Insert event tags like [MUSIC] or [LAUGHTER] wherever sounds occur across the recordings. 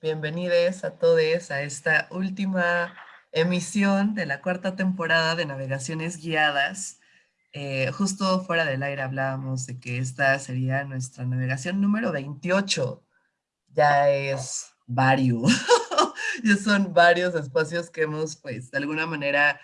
bienvenidos a todos a esta última emisión de la cuarta temporada de Navegaciones Guiadas. Eh, justo fuera del aire hablábamos de que esta sería nuestra navegación número 28. Ya es varios, [LAUGHS] ya son varios espacios que hemos, pues, de alguna manera,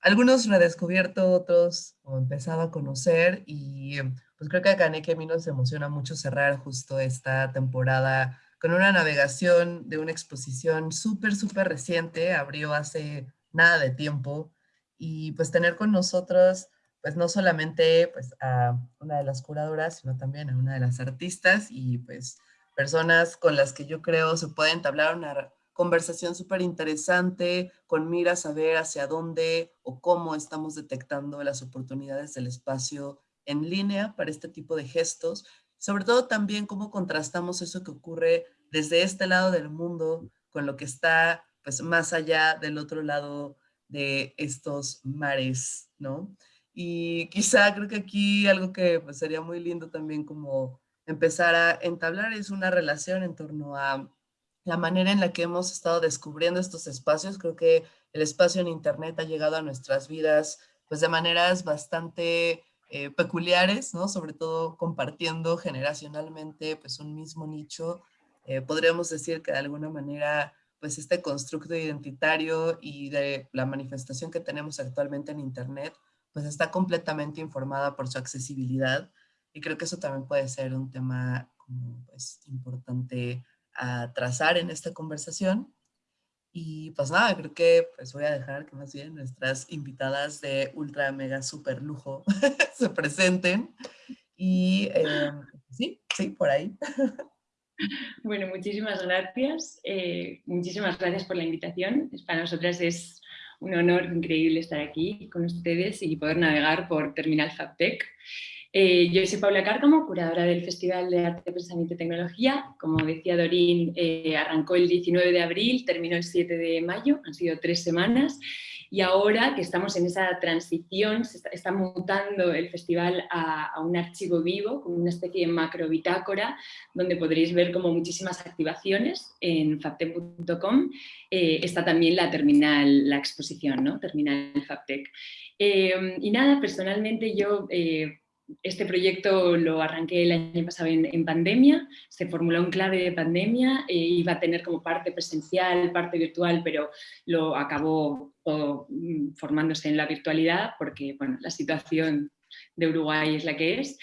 algunos redescubierto, otros empezado a conocer y pues creo que a Kaneki a mí nos emociona mucho cerrar justo esta temporada con una navegación de una exposición súper, súper reciente, abrió hace nada de tiempo, y pues tener con nosotros, pues no solamente pues, a una de las curadoras, sino también a una de las artistas y pues personas con las que yo creo se puede entablar una conversación súper interesante, con miras a ver hacia dónde o cómo estamos detectando las oportunidades del espacio en línea para este tipo de gestos, sobre todo también cómo contrastamos eso que ocurre desde este lado del mundo con lo que está pues más allá del otro lado de estos mares, ¿no? Y quizá creo que aquí algo que pues, sería muy lindo también como empezar a entablar es una relación en torno a la manera en la que hemos estado descubriendo estos espacios. Creo que el espacio en Internet ha llegado a nuestras vidas pues de maneras bastante eh, peculiares, ¿no? Sobre todo compartiendo generacionalmente pues un mismo nicho. Eh, podríamos decir que de alguna manera pues este constructo identitario y de la manifestación que tenemos actualmente en Internet pues está completamente informada por su accesibilidad y creo que eso también puede ser un tema como, pues, importante a trazar en esta conversación. Y pues nada, creo que pues voy a dejar que más bien nuestras invitadas de ultra mega super lujo [LAUGHS] se presenten. Y eh, sí, sí, por ahí. [LAUGHS] [LAUGHS] Bueno, muchísimas gracias. Eh, muchísimas gracias por la invitación. Para nosotras es un honor increíble estar aquí con ustedes y poder navegar por Terminal FabTech. Eh, yo soy Paula Cárcamo, curadora del Festival de Arte, Pensamiento y Tecnología. Como decía Dorín, eh, arrancó el 19 de abril, terminó el 7 de mayo, han sido tres semanas. Y ahora que estamos en esa transición, se está, mutando el festival a, un archivo vivo, como una especie de macro bitácora, donde podréis ver como muchísimas activaciones en fabtech.com. Eh, está también la terminal, la exposición, ¿no? Terminal Fabtech. y nada, personalmente yo este proyecto lo arranqué el año pasado en, pandemia, se formuló en clave de pandemia, e iba a tener como parte presencial, parte virtual, pero lo acabó mm, formándose en la virtualidad porque bueno, la situación de Uruguay es la que es.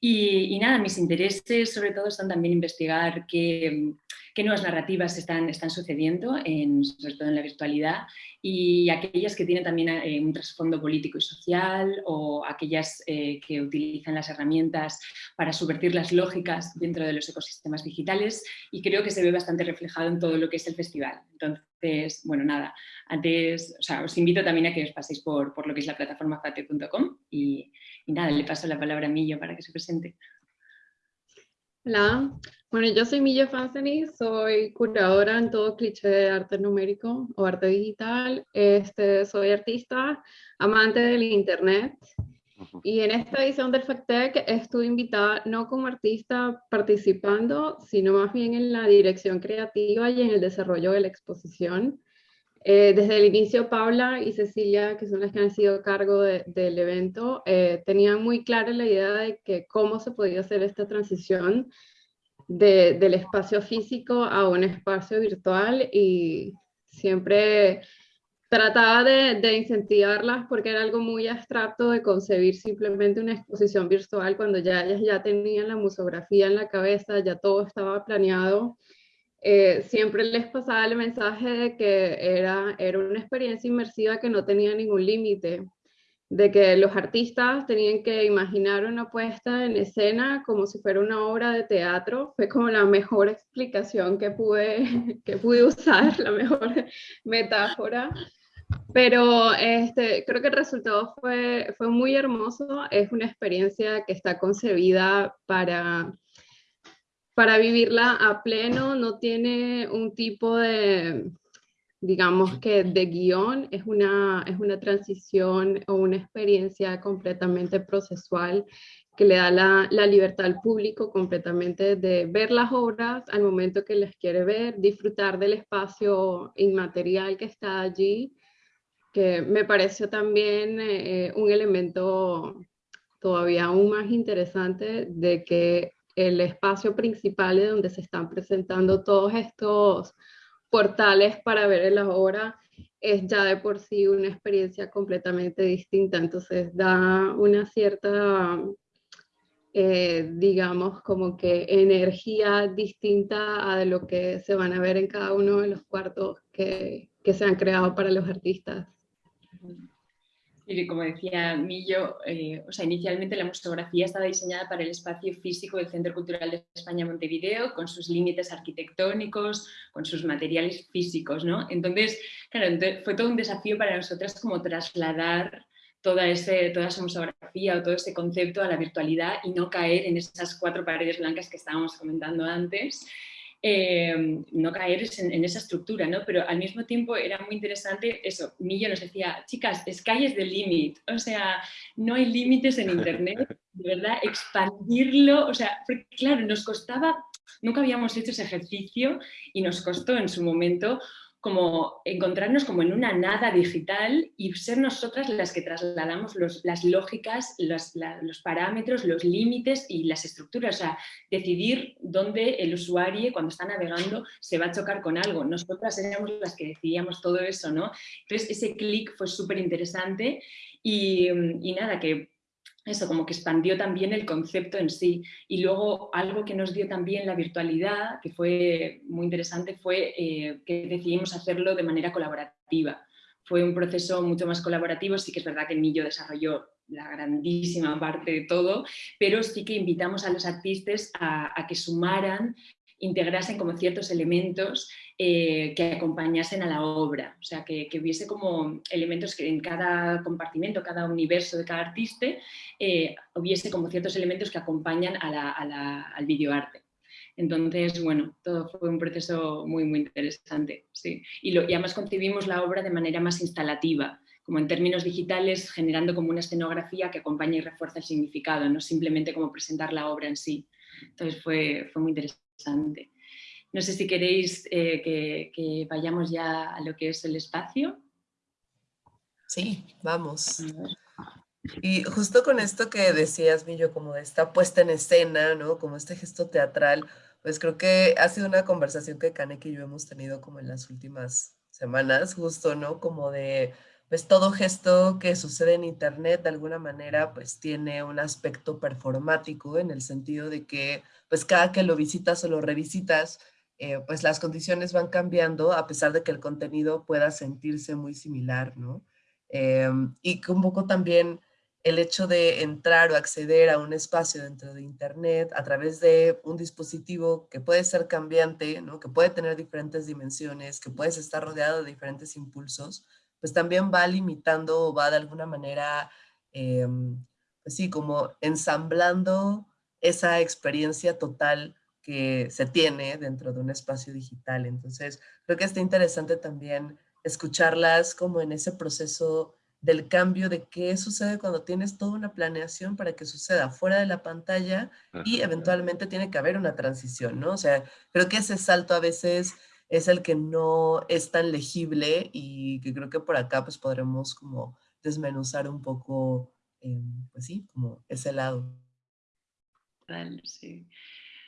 Y, nada, mis intereses sobre todo son también investigar qué, qué nuevas narrativas están, sucediendo, en, sobre todo en la virtualidad, y aquellas que tienen también eh, un trasfondo político y social, o aquellas eh, que utilizan las herramientas para subvertir las lógicas dentro de los ecosistemas digitales, y creo que se ve bastante reflejado en todo lo que es el festival. Entonces, bueno, nada, antes, os invito también a que os paséis por, lo que es la plataforma fate.com y, y nada, le paso la palabra a Millo para que se presente. Hola, bueno, yo soy Milla Fanseny, soy curadora en todo cliché de arte numérico o arte digital. Este, soy artista, amante del internet. Y en esta edición del FacTech estuve invitada no como artista participando, sino más bien en la dirección creativa y en el desarrollo de la exposición. Eh, desde el inicio, Paula y Cecilia, que son las que han sido cargo del evento, eh, tenían muy clara la idea de que cómo se podía hacer esta transición del espacio físico a un espacio virtual y siempre trataba de, incentivarlas porque era algo muy abstracto de concebir simplemente una exposición virtual cuando ya ellas ya tenían la musografía en la cabeza, ya todo estaba planeado. Eh, siempre les pasaba el mensaje de que era, era una experiencia inmersiva que no tenía ningún límite, de que los artistas tenían que imaginar una puesta en escena como si fuera una obra de teatro. Fue como la mejor explicación que pude, [LAUGHS] que pude usar, [LAUGHS] la mejor metáfora. Pero este, creo que el resultado fue, fue muy hermoso. Es una experiencia que está concebida para para vivirla a pleno no tiene un tipo de, digamos que de guion, es una, es una transición o una experiencia completamente procesual que le da la, la, libertad al público completamente de ver las obras al momento que les quiere ver, disfrutar del espacio inmaterial que está allí, que me pareció también eh, un elemento todavía aún más interesante de que el espacio principal de donde se están presentando todos estos portales para ver las obras es ya de por sí una experiencia completamente distinta, entonces da una cierta, eh, digamos, como que energía distinta a lo que se van a ver en cada uno de los cuartos que, que se han creado para los artistas. Y como decía Millo, eh, o sea, inicialmente la museografía estaba diseñada para el espacio físico del Centro Cultural de España Montevideo, con sus límites arquitectónicos, con sus materiales físicos, ¿no? Entonces, claro, fue todo un desafío para nosotras como trasladar toda, ese, toda esa museografía o todo ese concepto a la virtualidad y no caer en esas cuatro paredes blancas que estábamos comentando antes. Em, no caer en, esa estructura, ¿no? Pero al mismo tiempo era muy interesante eso, Millo nos decía, chicas, sky the limit, o sea, no hay límites en Internet, [LAUGHS] de verdad, expandirlo, o sea, claro, nos costaba, nunca habíamos hecho ese ejercicio y nos costó en su momento como encontrarnos como en una nada digital y ser nosotras las que trasladamos las lógicas, los, los, parámetros, los límites y las estructuras, o sea, decidir dónde el usuario cuando está navegando se va a chocar con algo. Nosotras éramos las que decidíamos todo eso, ¿no? Entonces ese clic fue súper interesante y, y nada, que eso, como que expandió también el concepto en sí. Y luego algo que nos dio también la virtualidad, que fue muy interesante, fue eh, que decidimos hacerlo de manera colaborativa. Fue un proceso mucho más colaborativo, sí que es verdad que Millo desarrolló la grandísima parte de todo, pero sí que invitamos a los artistas a, a que sumaran integrasen como ciertos elementos eh, que acompañasen a la obra, o sea, que, hubiese como elementos que en cada compartimento, cada universo de cada artista, eh, hubiese como ciertos elementos que acompañan al videoarte. Entonces, bueno, todo fue un proceso muy, muy interesante. Sí. Y, lo, y además concebimos la obra de manera más instalativa, como en términos digitales, generando como una escenografía que acompaña y refuerza el significado, no simplemente como presentar la obra en sí. Entonces fue, fue muy interesante. No sé si queréis eh, que, vayamos ya a lo que es el espacio. Sí, vamos. Y justo con esto que decías, Millo, como de esta puesta en escena, ¿no? Como este gesto teatral, pues creo que ha sido una conversación que Kaneki y yo hemos tenido como en las últimas semanas, justo, ¿no? Como de, pues todo gesto que sucede en Internet de alguna manera, pues tiene un aspecto performático en el sentido de que pues cada que lo visitas o lo revisitas, eh, pues las condiciones van cambiando a pesar de que el contenido pueda sentirse muy similar, ¿no? Em, y un poco también el hecho de entrar o acceder a un espacio dentro de Internet a través de un dispositivo que puede ser cambiante, ¿no? que puede tener diferentes dimensiones, que puedes estar rodeado de diferentes impulsos, pues también va limitando o va de alguna manera, eh, pues sí, como ensamblando esa experiencia total que se tiene dentro de un espacio digital. Entonces, creo que está interesante también escucharlas como en ese proceso del cambio de qué sucede cuando tienes toda una planeación para que suceda fuera de la pantalla y eventualmente tiene que haber una transición, ¿no? O sea, creo que ese salto a veces es el que no es tan legible y que creo que por acá pues podremos como desmenuzar un poco, em, pues sí, como ese lado sí.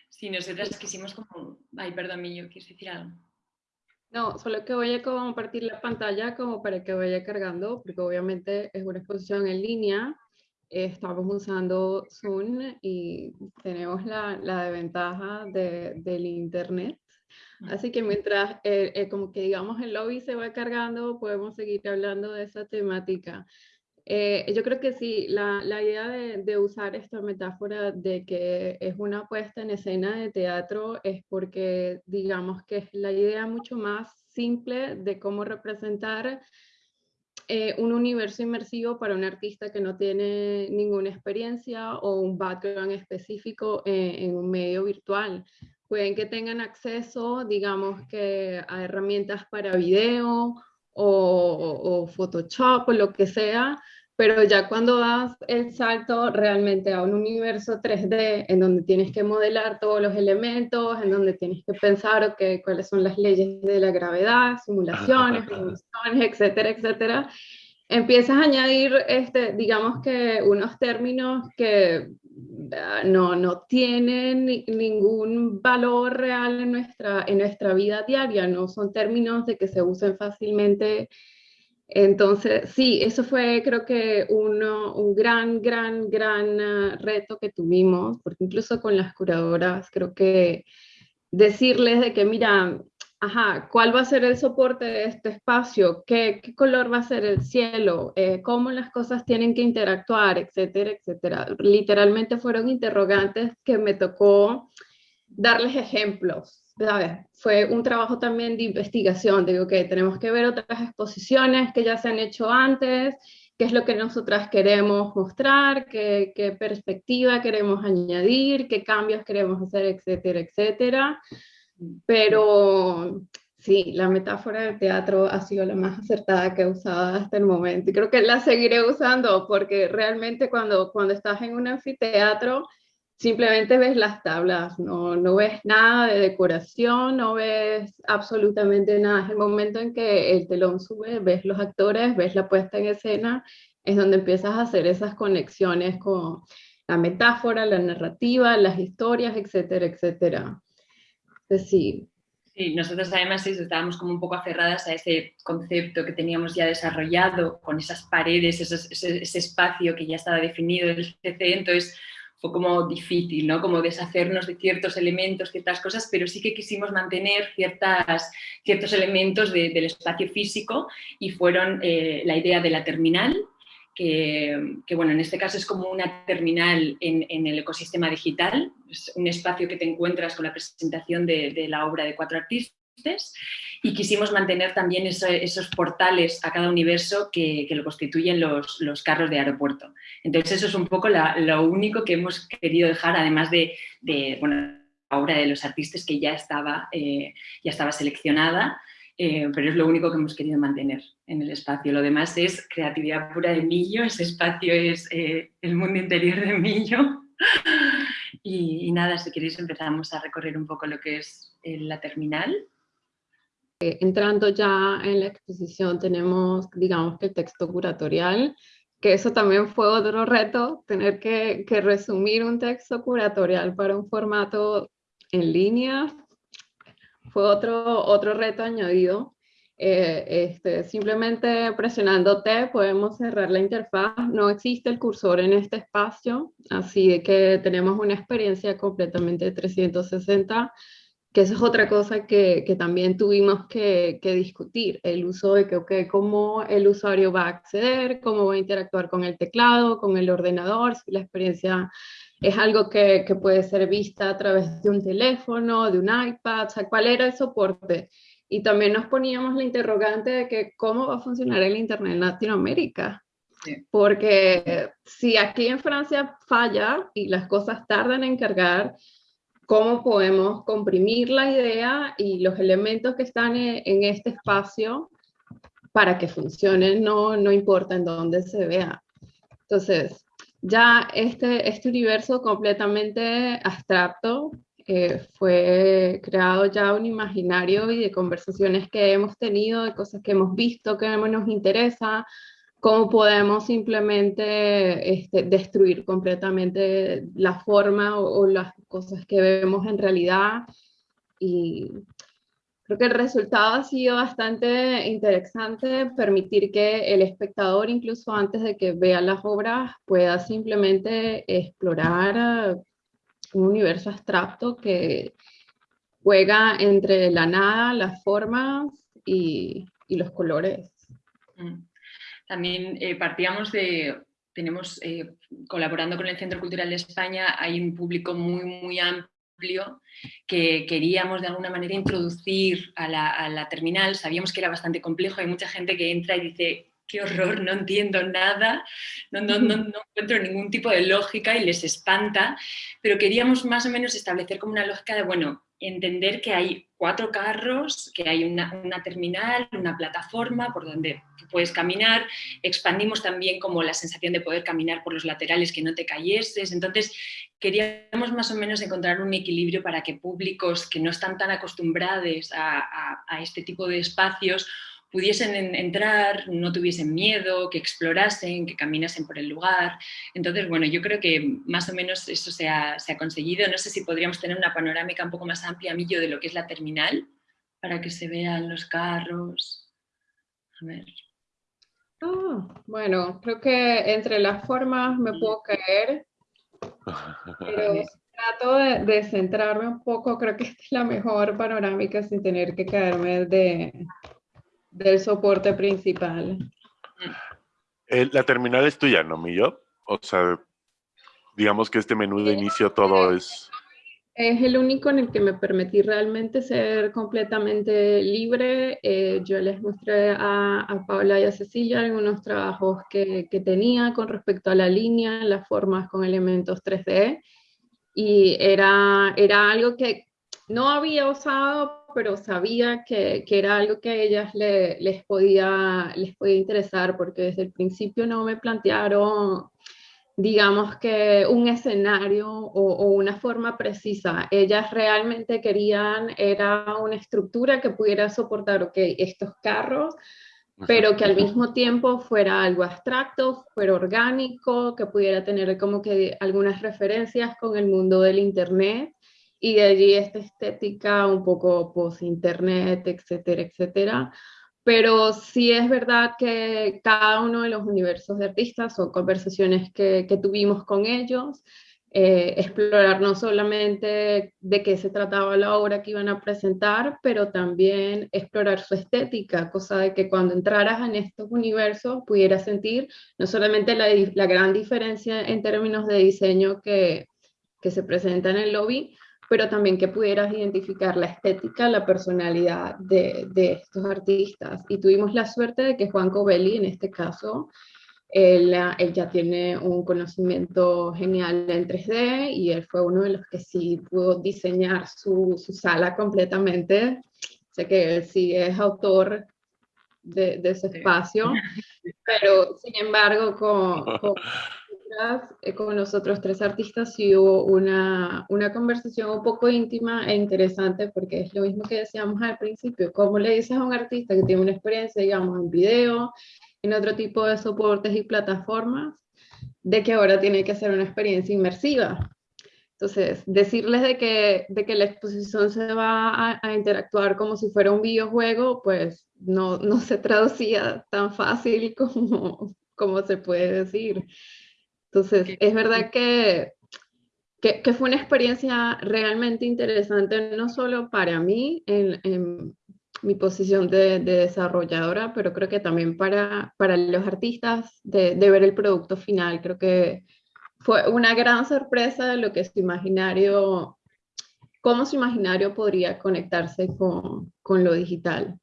Sí, nosotras quisimos como... Ay, perdón, yo ¿quieres decir algo? No, solo que voy a compartir la pantalla como para que vaya cargando, porque obviamente es una exposición en línea. estamos usando Zoom y tenemos la, la desventaja de, del internet. Así que mientras, eh, eh, como que digamos, el lobby se va cargando, podemos seguir hablando de esa temática. Eh, yo creo que sí, la, la idea de, de, usar esta metáfora de que es una puesta en escena de teatro es porque digamos que es la idea mucho más simple de cómo representar eh, un universo inmersivo para un artista que no tiene ninguna experiencia o un background específico en, en un medio virtual. Pueden que tengan acceso, digamos que a herramientas para video o, Photoshop o lo que sea, pero ya cuando das el salto realmente a un universo 3D en donde tienes que modelar todos los elementos, en donde tienes que pensar okay, cuáles son las leyes de la gravedad, simulaciones, [LAUGHS] etcétera, etcétera, empiezas a añadir, este, digamos que unos términos que no, no tienen ningún valor real en nuestra, en nuestra vida diaria, no son términos de que se usen fácilmente. Entonces, sí, eso fue creo que uno, un gran, gran, gran ah, reto que tuvimos, porque incluso con las curadoras creo que decirles de que, mira, ajá, ¿cuál va a ser el soporte de este espacio? ¿Qué, qué color va a ser el cielo? Eh, ¿Cómo las cosas tienen que interactuar? Etcétera, etcétera. Literalmente fueron interrogantes que me tocó darles ejemplos fue un trabajo también de investigación, digo que tenemos que ver otras exposiciones que ya se han hecho antes, qué es lo que nosotras queremos mostrar, qué, qué perspectiva queremos añadir, qué cambios queremos hacer, etcétera, etcétera. Pero sí, la metáfora del teatro ha sido la más acertada que he usado hasta el momento y creo que la seguiré usando porque realmente cuando, cuando estás en un anfiteatro, simplemente ves las tablas, no, no, ves nada de decoración, no ves absolutamente nada. Es el momento en que el telón sube, ves los actores, ves la puesta en escena, es donde empiezas a hacer esas conexiones con la metáfora, la narrativa, las historias, etcétera, etcétera. Entonces, sí. Nosotros además estábamos como un poco aferradas a ese concepto que teníamos ya desarrollado, con esas paredes, ese, ese espacio que ya estaba definido del CC, entonces fue como difícil, ¿no? Como deshacernos de ciertos elementos, ciertas cosas, pero sí que quisimos mantener ciertas, ciertos elementos del espacio físico y fueron eh, la idea de la terminal, que, bueno, en este caso es como una terminal en, el ecosistema digital, es un espacio que te encuentras con la presentación de, de la obra de cuatro artistas y quisimos mantener también esos portales a cada universo que, lo constituyen los, carros de aeropuerto. Entonces eso es un poco lo único que hemos querido dejar, además de, bueno, la obra de los artistas que ya estaba, eh, ya estaba seleccionada, eh, pero es lo único que hemos querido mantener en el espacio. Lo demás es creatividad pura de Millo, ese espacio es eh, el mundo interior de Millo. [LAUGHS] Y, y, nada, si queréis empezamos a recorrer un poco lo que es la terminal. Eh, entrando ya en la exposición tenemos, digamos que el texto curatorial, que eso también fue otro reto, tener que, resumir un texto curatorial para un formato en línea, fue otro, otro reto añadido. Eh, este, simplemente presionando T podemos cerrar la interfaz, no existe el cursor en este espacio, así que tenemos una experiencia completamente 360 que eso es otra cosa que, que también tuvimos que, que, discutir, el uso de que, okay, cómo el usuario va a acceder, cómo va a interactuar con el teclado, con el ordenador, si la experiencia es algo que, que puede ser vista a través de un teléfono, de un iPad, o sea, cuál era el soporte. Y también nos poníamos la interrogante de que cómo va a funcionar el Internet en Latinoamérica. Porque si aquí en Francia falla y las cosas tardan en cargar, cómo podemos comprimir la idea y los elementos que están en, este espacio para que funcionen, no, no importa en dónde se vea. Entonces, ya este, este universo completamente abstracto eh, fue creado ya un imaginario y de conversaciones que hemos tenido, de cosas que hemos visto, que nos interesa, cómo podemos simplemente este, destruir completamente la forma o, las cosas que vemos en realidad. Y creo que el resultado ha sido bastante interesante, permitir que el espectador, incluso antes de que vea las obras, pueda simplemente explorar un universo abstracto que juega entre la nada, las formas y, y los colores. Mm. También eh, partíamos de, tenemos, eh, colaborando con el Centro Cultural de España, hay un público muy, muy amplio que queríamos de alguna manera introducir a la, terminal. Sabíamos que era bastante complejo, hay mucha gente que entra y dice, qué horror, no entiendo nada, no, no, no, encuentro ningún tipo de lógica y les espanta, pero queríamos más o menos establecer como una lógica de, bueno, entender que hay cuatro carros, que hay una, terminal, una plataforma por donde puedes caminar, expandimos también como la sensación de poder caminar por los laterales, que no te cayeses, entonces queríamos más o menos encontrar un equilibrio para que públicos que no están tan acostumbrados a este tipo de espacios pudiesen entrar, no tuviesen miedo, que explorasen, que caminasen por el lugar. Entonces, bueno, yo creo que más o menos eso se ha, conseguido. No sé si podríamos tener una panorámica un poco más amplia, Millo, de lo que es la terminal, para que se vean los carros. A ver. Ah, bueno, creo que entre las formas me puedo caer, pero [LAUGHS] trato de, de, centrarme un poco, creo que esta es la mejor panorámica sin tener que caerme de, del soporte principal. la terminal es tuya, ¿no, Millo? O sea, digamos que este menú de inicio todo es... Es el único en el que me permití realmente ser completamente libre. Eh, yo les mostré a, a, Paula y a Cecilia algunos trabajos que, que, tenía con respecto a la línea, las formas con elementos 3D, y era, era algo que no había usado pero sabía que, que era algo que a ellas les, podía, les podía interesar, porque desde el principio no me plantearon, digamos que un escenario o, o, una forma precisa. Ellas realmente querían, era una estructura que pudiera soportar, ok, estos carros, pero que al mismo tiempo fuera algo abstracto, fuera orgánico, que pudiera tener como que algunas referencias con el mundo del Internet y de allí esta estética un poco post-internet, etcétera, etcétera. Pero sí es verdad que cada uno de los universos de artistas son conversaciones que, que tuvimos con ellos, eh, explorar no solamente de qué se trataba la obra que iban a presentar, pero también explorar su estética, cosa de que cuando entraras en estos universos pudieras sentir no solamente la, la gran diferencia en términos de diseño que, que se presenta en el lobby, pero también que pudieras identificar la estética, la personalidad de, de estos artistas. Y tuvimos la suerte de que Juan Covelli, en este caso, él, él, ya tiene un conocimiento genial en 3D y él fue uno de los que sí pudo diseñar su, su sala completamente. Sé que él sí es autor de, de ese espacio, [LAUGHS] pero sin embargo con, con eh, con los otros tres artistas y hubo una, una, conversación un poco íntima e interesante porque es lo mismo que decíamos al principio, cómo le dices a un artista que tiene una experiencia, digamos, en video, en otro tipo de soportes y plataformas, de que ahora tiene que hacer una experiencia inmersiva. Entonces, decirles de que, de que la exposición se va a, a, interactuar como si fuera un videojuego, pues no, no se traducía tan fácil como, como se puede decir. Entonces, es verdad que, que, fue una experiencia realmente interesante, no solo para mí en, mi posición de, desarrolladora, pero creo que también para, para los artistas de, de, ver el producto final. Creo que fue una gran sorpresa de lo que su imaginario, cómo su imaginario podría conectarse con, con lo digital.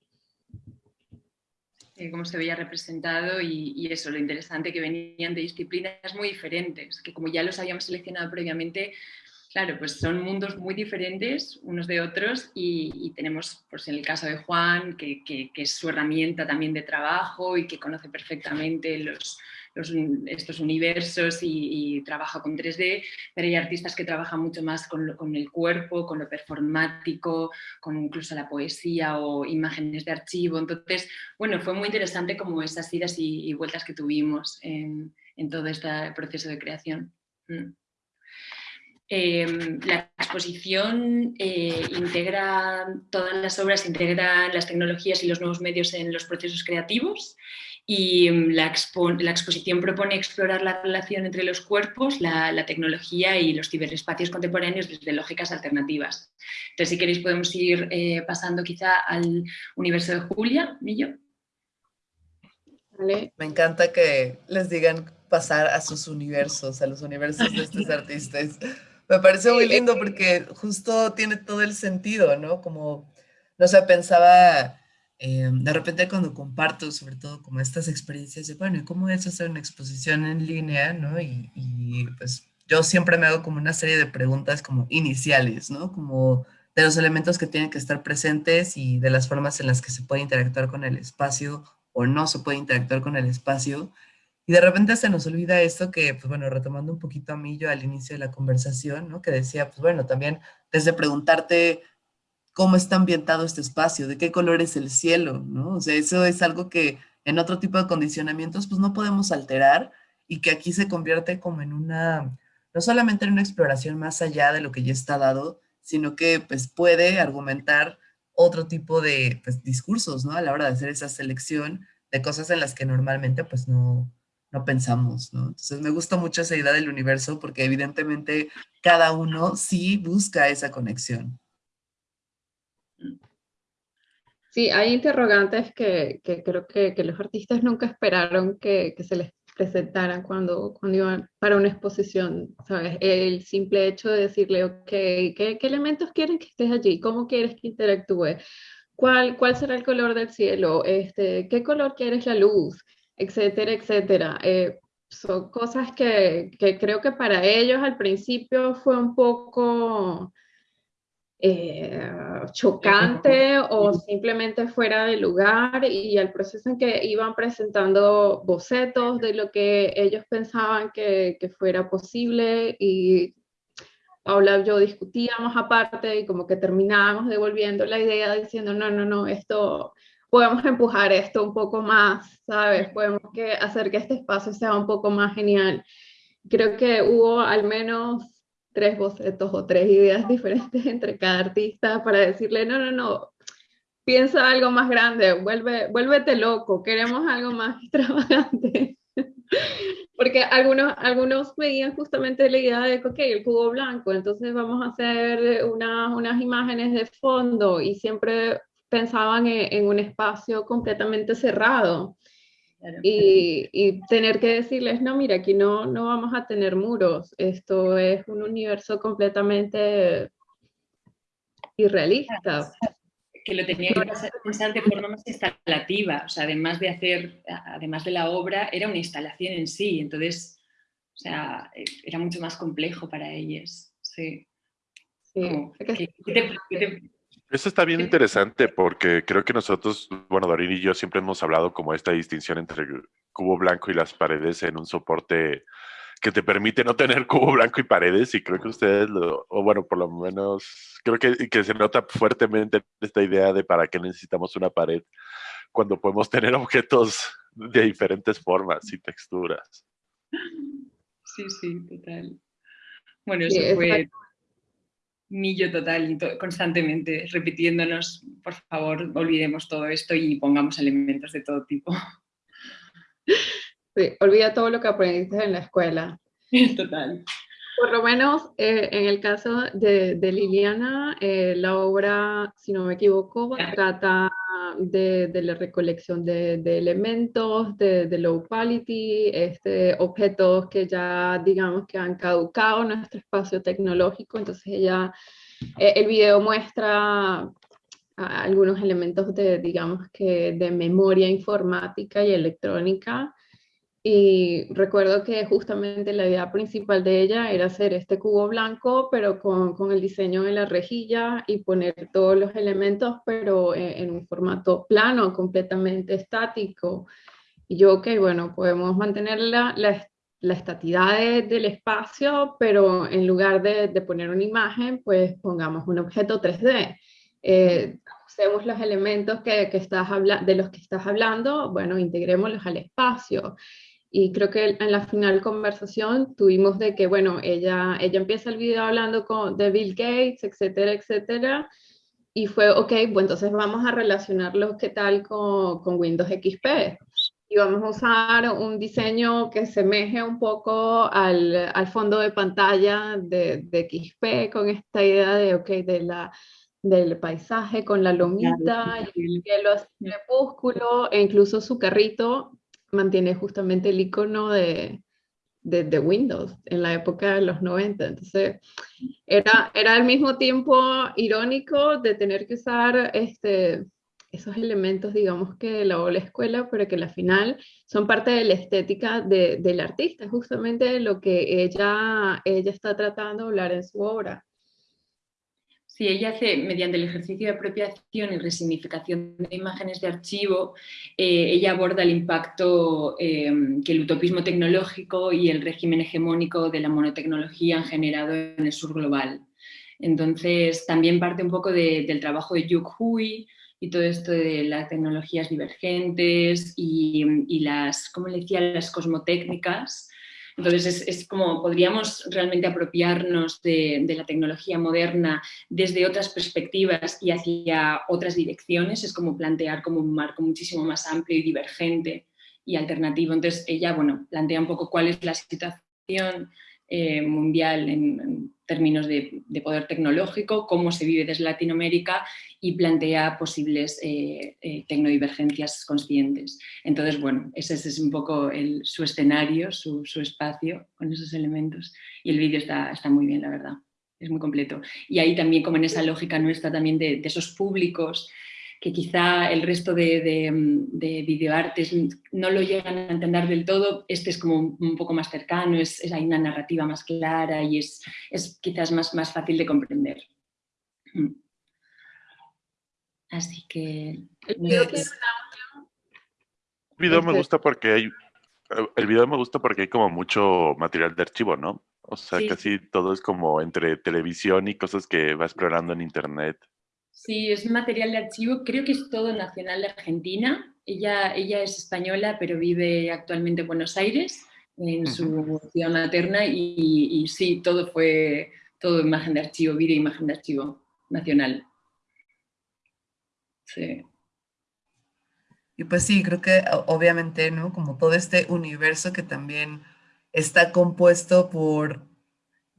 Eh, cómo se veía representado y, eso, lo interesante que venían de disciplinas muy diferentes, que como ya los habíamos seleccionado previamente, claro, pues son mundos muy diferentes unos de otros y, tenemos, pues en el caso de Juan, que, que, es su herramienta también de trabajo y que conoce perfectamente los, estos universos y, trabaja con 3D, pero hay artistas que trabajan mucho más con, el cuerpo, con lo performático, con incluso la poesía o imágenes de archivo. Entonces, bueno, fue muy interesante como esas idas y, vueltas que tuvimos en, en, todo este proceso de creación. Mm. Em, la exposición eh, integra todas las obras, integra las tecnologías y los nuevos medios en los procesos creativos y mm, la, la, exposición propone explorar la relación entre los cuerpos, la, tecnología y los ciberespacios contemporáneos desde lógicas alternativas. Entonces, si queréis, podemos ir eh, pasando quizá al universo de Julia, Millo. Vale. Me encanta que les digan pasar a sus universos, a los universos de estos artistas. Me parece muy lindo porque justo tiene todo el sentido, ¿no? Como, no sé, pensaba eh, de repente cuando comparto sobre todo como estas experiencias de, bueno, ¿y cómo es hacer una exposición en línea? ¿no? Y, pues yo siempre me hago como una serie de preguntas como iniciales, ¿no? Como de los elementos que tienen que estar presentes y de las formas en las que se puede interactuar con el espacio o no se puede interactuar con el espacio. Y de repente se nos olvida esto que, pues bueno, retomando un poquito a mí yo al inicio de la conversación, ¿no? Que decía, pues bueno, también desde preguntarte cómo está ambientado este espacio, de qué color es el cielo, ¿no? O sea, eso es algo que en otro tipo de condicionamientos pues no podemos alterar y que aquí se convierte como en una, no solamente en una exploración más allá de lo que ya está dado, sino que pues puede argumentar otro tipo de pues, discursos, ¿no? A la hora de hacer esa selección de cosas en las que normalmente pues no, no pensamos, ¿no? Entonces me gusta mucho esa idea del universo porque evidentemente cada uno sí busca esa conexión. Sí, hay interrogantes que, que creo que, que, los artistas nunca esperaron que, que, se les presentaran cuando, cuando iban para una exposición, ¿sabes? El simple hecho de decirle, ok, ¿qué, qué elementos quieren que estés allí? ¿Cómo quieres que interactúe? ¿Cuál, ¿Cuál será el color del cielo? Este, ¿Qué color quieres la luz? Etcétera, etcétera. Eh, son cosas que, que creo que para ellos al principio fue un poco eh, chocante o simplemente fuera de lugar y el proceso en que iban presentando bocetos de lo que ellos pensaban que, que fuera posible y Paula y yo discutíamos aparte y como que terminábamos devolviendo la idea diciendo no, no, no, esto podemos empujar esto un poco más, ¿sabes? Podemos que hacer que este espacio sea un poco más genial. Creo que hubo al menos tres bocetos o tres ideas [LAUGHS] diferentes entre cada artista para decirle, no, no, no, piensa algo más grande, vuelve, vuélvete loco, queremos algo más [LAUGHS] extravagante. [LAUGHS] Porque algunos, algunos justamente la idea de, ok, el cubo blanco, entonces vamos a hacer unas, unas imágenes de fondo y siempre pensaban en, en un espacio completamente cerrado. Y, tener que decirles, no, mira, aquí no, no vamos a tener muros, esto es un universo completamente irrealista. Que lo tenía que pensar de forma más instalativa, o sea, además de hacer, además de la obra, era una instalación en sí, entonces, o sea, era mucho más complejo para ellos, sí. sí. Eso está bien interesante porque creo que nosotros, bueno, Dorín y yo siempre hemos hablado como esta distinción entre el cubo blanco y las paredes en un soporte que te permite no tener [LAUGHS] cubo blanco y paredes y creo que ustedes, lo, o bueno, por lo menos, creo que, que se nota fuertemente esta idea de para qué necesitamos una pared cuando podemos tener objetos de diferentes formas y texturas. Sí, sí, total. Bueno, eso fue millo total, constantemente repitiéndonos, por favor, olvidemos todo esto y pongamos elementos de todo tipo. Sí, olvida todo lo que aprendiste en la escuela. [LAUGHS] Total. Por lo menos eh, en el caso de, de Liliana, eh, la obra, si no me equivoco, trata de, de la recolección de, de elementos, de, low quality, este, objetos que ya digamos que han caducado nuestro espacio tecnológico. Entonces ella, eh, el video muestra algunos elementos de, digamos que, de memoria informática y electrónica y recuerdo que justamente la idea principal de ella era hacer este cubo blanco, pero con, con el diseño de la rejilla y poner todos los elementos, pero en, un formato plano, completamente estático. Y yo, ok, bueno, podemos mantener la, la, la estatidad del espacio, pero en lugar de, de, poner una imagen, pues pongamos un objeto 3D. Eh, usemos los elementos que, que estás de los que estás hablando, bueno, integrémoslos al espacio. Y creo que en la final conversación tuvimos de que, bueno, ella, ella empieza el video hablando con, de Bill Gates, etcétera, etcétera. Y fue, ok, bueno, entonces vamos a relacionarlo, ¿qué tal con, con Windows XP? Y vamos a usar un diseño que semeje un poco al, al fondo de pantalla de, de, XP, con esta idea de, ok, de la, del paisaje con la lomita y el cielo crepúsculo, e incluso su carrito mantiene justamente el icono de, de, Windows en la época de los 90. Entonces, era, era al mismo tiempo irónico de tener que usar este, esos elementos, digamos, que la la escuela, pero que al final son parte de la estética de, del artista, justamente lo que ella, ella está tratando de hablar en su obra. Sí, ella hace, mediante el ejercicio de apropiación y resignificación de imágenes de archivo, eh, ella aborda el impacto eh, que el utopismo tecnológico y el régimen hegemónico de la monotecnología han generado en el sur global. Entonces, también parte un poco del trabajo de Yuk Hui y todo esto de las tecnologías divergentes y, las, ¿cómo le decía?, las cosmotécnicas, entonces es, como podríamos realmente apropiarnos de, la tecnología moderna desde otras perspectivas y hacia otras direcciones, es como plantear como un marco muchísimo más amplio y divergente y alternativo. Entonces ella, bueno, plantea un poco cuál es la situación eh, mundial en, términos de, poder tecnológico, cómo se vive desde Latinoamérica y plantea posibles eh, eh, tecnodivergencias conscientes. Entonces, bueno, ese, es un poco su escenario, su, espacio con esos elementos y el vídeo está, está muy bien, la verdad, es muy completo. Y ahí también, como en esa lógica nuestra también de esos públicos que quizá el resto de, videoartes no lo llegan a entender del todo, este es como un poco más cercano, es, hay una narrativa más clara y es, es quizás más, más fácil de comprender. Mm. Así que... El video me gusta porque hay el video me gusta porque hay como mucho material de archivo, ¿no? O sea, casi todo es como entre televisión y cosas que va explorando en internet. Sí, es material de archivo, creo que es todo nacional de Argentina. Ella, ella es española, pero vive actualmente en Buenos Aires, en su ciudad materna, y, sí, todo fue, todo imagen de archivo, vídeo imagen de archivo nacional. Sí. Y pues sí, creo que obviamente, ¿no? Como todo este universo que también está compuesto por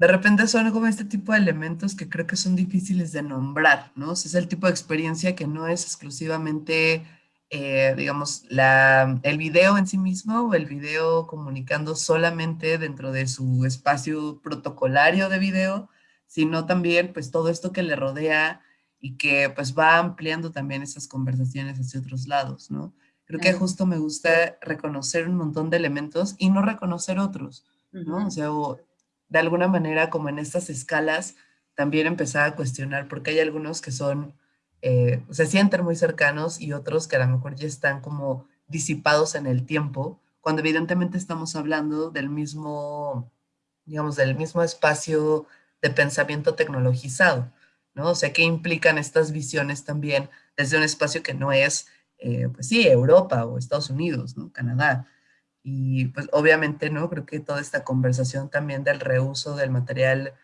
de repente son como este tipo de elementos que creo que son difíciles de nombrar, ¿no? es el tipo de experiencia que no es exclusivamente, eh, digamos, la, el video en sí mismo o el video comunicando solamente dentro de su espacio protocolario de video, sino también pues todo esto que le rodea y que pues va ampliando también esas conversaciones hacia otros lados, ¿no? Creo que justo me gusta reconocer un montón de elementos y no reconocer otros, ¿no? O sea, de alguna manera, como en estas escalas, también empezar a cuestionar, porque hay algunos que son, eh, se sienten muy cercanos y otros que a lo mejor ya están como disipados en el tiempo, cuando evidentemente estamos hablando del mismo, digamos, del mismo espacio de pensamiento tecnologizado, ¿no? O sea, ¿qué implican estas visiones también desde un espacio que no es, eh, pues sí, Europa o Estados Unidos, ¿no? Canadá, y pues obviamente, ¿no? Creo que toda esta conversación también del reuso del material,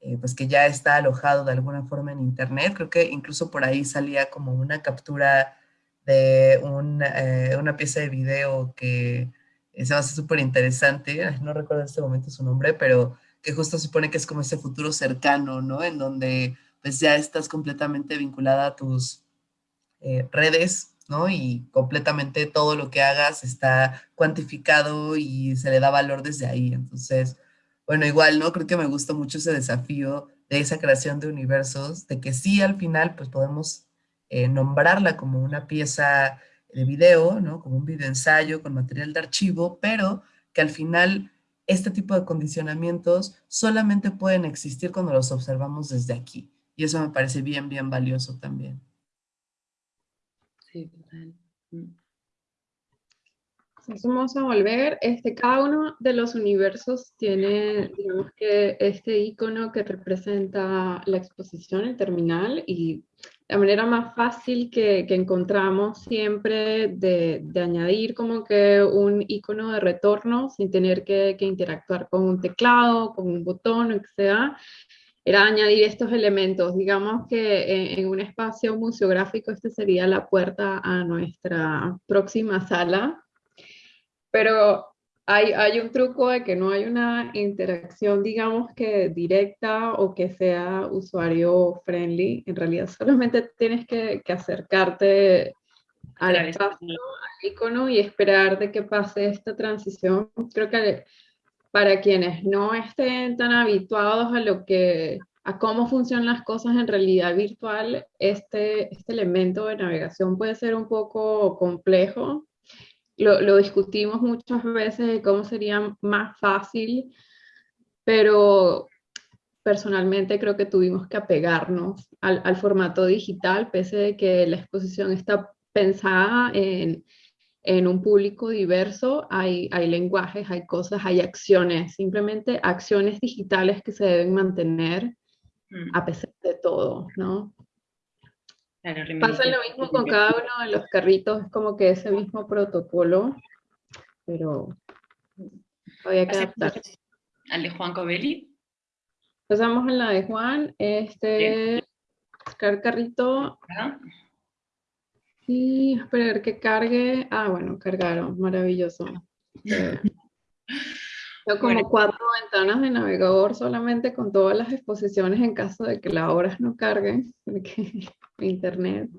eh, pues que ya está alojado de alguna forma en internet, creo que incluso por ahí salía como una captura de eh, una pieza de video que se me hace súper interesante, no recuerdo en este momento su nombre, pero que justo supone que es como ese futuro cercano, ¿no? En donde pues ya estás completamente vinculada a tus eh, redes ¿no? Y completamente todo lo que hagas está cuantificado y se le da valor desde ahí. Entonces, bueno, igual, ¿no? Creo que me gusta mucho ese desafío de esa creación de universos, de que sí al final pues podemos eh, nombrarla como una pieza de video, ¿no? Como un video ensayo con material de archivo, pero que al final este tipo de condicionamientos solamente pueden existir cuando los observamos desde aquí. Y eso me parece bien, bien valioso también. Sí, mm. vamos a volver. Este, cada uno de los universos tiene, digamos que, este icono que representa la exposición, el terminal, y la manera más fácil que, encontramos siempre de, añadir como que un icono de retorno sin tener que, que interactuar con un teclado, con un botón, o que sea, era añadir estos elementos. Digamos que en, un espacio museográfico este sería la puerta a nuestra próxima sala, pero hay, hay, un truco de que no hay una interacción, digamos que directa o que sea usuario friendly. En realidad solamente tienes que, que acercarte al espacio, al icono y esperar de que pase esta transición. Creo que para quienes no estén tan habituados a lo que a cómo funcionan las cosas en realidad virtual, este, este elemento de navegación puede ser un poco complejo. Lo, discutimos muchas veces de cómo sería más fácil, pero personalmente creo que tuvimos que apegarnos al, al formato digital, pese de que la exposición está pensada en, en un público diverso, hay, hay lenguajes, hay cosas, hay acciones, simplemente acciones digitales que se deben mantener mm. a pesar de todo, ¿no? Pasa lo mismo con cada uno de los carritos, es como que ese mismo protocolo, pero había que adaptar. ¿Al de Juan Covelli? Pasamos en la de Juan, este, buscar carrito. Y esperar que cargue. Ah, bueno, cargaron, maravilloso. Tengo como cuatro ventanas de navegador solamente con todas las exposiciones en caso de que las obras no carguen, porque [LAUGHS] internet.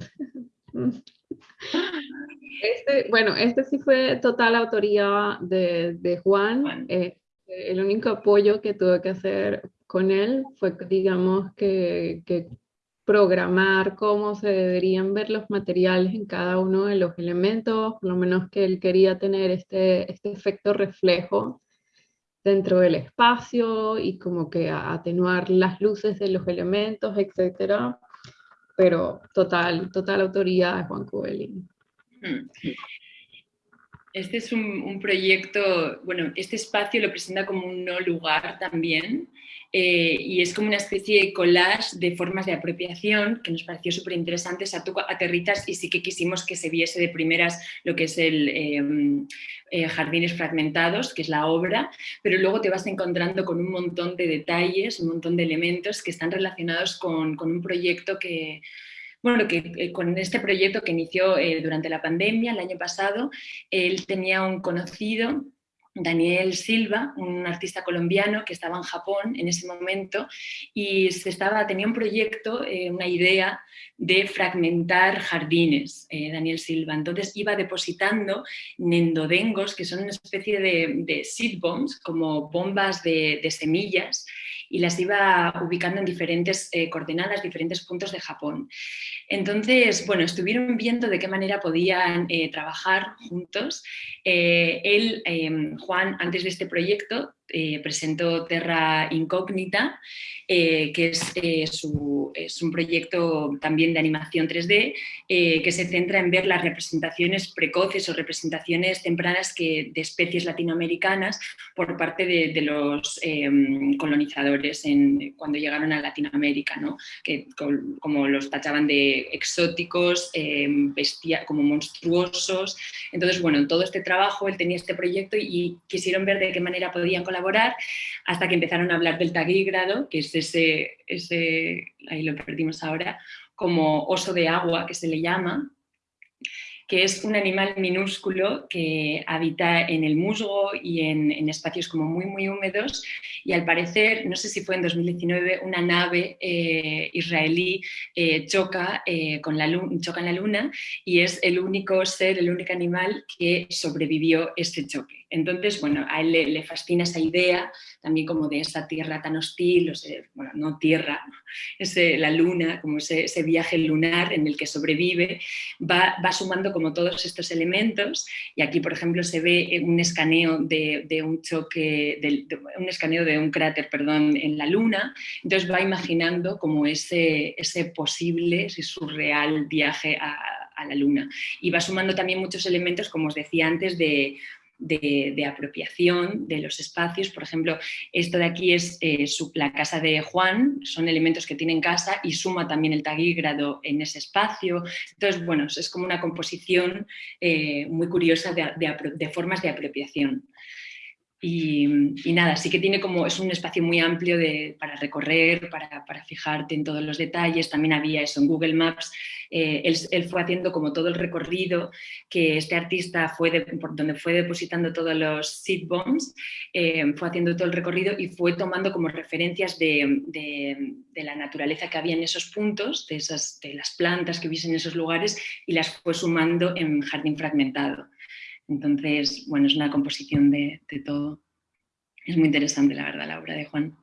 Este, bueno, este sí fue total autoría de, Juan. Eh, el único apoyo que tuve que hacer con él fue, digamos, que, que programar cómo se deberían ver los materiales en cada uno de los elementos, por lo menos que él quería tener este, este efecto reflejo dentro del espacio y como que atenuar las luces de los elementos, etcétera. Pero total, total autoría de Juan Cubelín. Hmm. Este es un, proyecto, bueno, este espacio lo presenta como un no lugar también, eh, y es como una especie de collage de formas de apropiación que nos pareció súper interesante. Tú aterrizas y sí que quisimos que se viese de primeras lo que es el em, eh, Jardines Fragmentados, que es la obra, pero luego te vas encontrando con un montón de detalles, un montón de elementos que están relacionados con, con un proyecto que bueno, que eh, con este proyecto que inició durante la pandemia el año pasado, él tenía un conocido Daniel Silva, un artista colombiano que estaba en Japón en ese momento y se estaba, tenía un proyecto, eh, una idea de fragmentar jardines, Daniel Silva. Entonces iba depositando nendodengos, que son una especie de, seed bombs, como bombas de, de semillas, y las iba ubicando en diferentes eh, coordenadas, diferentes puntos de Japón. Entonces, bueno, estuvieron viendo de qué manera podían eh, trabajar juntos. Eh, él, Juan, antes de este proyecto, presentó Terra Incógnita, que es, es, un proyecto también de animación 3D que se centra en ver las representaciones precoces o representaciones tempranas de especies latinoamericanas por parte de, los colonizadores en, cuando llegaron a Latinoamérica, ¿no? que como los tachaban de exóticos, em, como monstruosos. Entonces, bueno, en todo este trabajo él tenía este proyecto y quisieron ver de qué manera podían colaborar hasta que empezaron a hablar del tagígrado, que es ese, ese ahí lo perdimos ahora, como oso de agua que se le llama, que es un animal minúsculo que habita en el musgo y en, espacios como muy, muy húmedos y al parecer, no sé si fue en 2019, una nave eh, israelí eh, choca, eh, con la choca en la luna y es el único ser, el único animal que sobrevivió este choque. Entonces, bueno, a él le, fascina esa idea también como de esa tierra tan hostil, o bueno, no tierra, [LAUGHS] ese, la luna, como ese, viaje lunar en el que sobrevive, va, sumando como todos estos elementos. Y aquí, por ejemplo, se ve un escaneo de, un choque, un escaneo de un cráter, perdón, en la luna, entonces va imaginando como ese, ese posible, ese surreal viaje a, a la luna. Y va sumando también muchos elementos, como os decía antes, de de, apropiación de los espacios. Por ejemplo, esto de aquí es eh, la casa de Juan, son elementos que tienen casa y suma también el taguígrado en ese espacio. Entonces, bueno, es como una composición eh, muy curiosa de formas de apropiación. Y, nada, sí que tiene como, es un espacio muy amplio de, para recorrer, para, para, fijarte en todos los detalles. También había eso en Google Maps. Eh, él, fue haciendo como todo el recorrido que este artista fue por donde fue depositando todos los seed bombs, eh, fue haciendo todo el recorrido y fue tomando como referencias de, de, de, la naturaleza que había en esos puntos, de, esas, de las plantas que hubiesen en esos lugares y las fue sumando en jardín fragmentado. Entonces, bueno, es una composición de, todo. Es muy interesante, la verdad, la obra de Juan.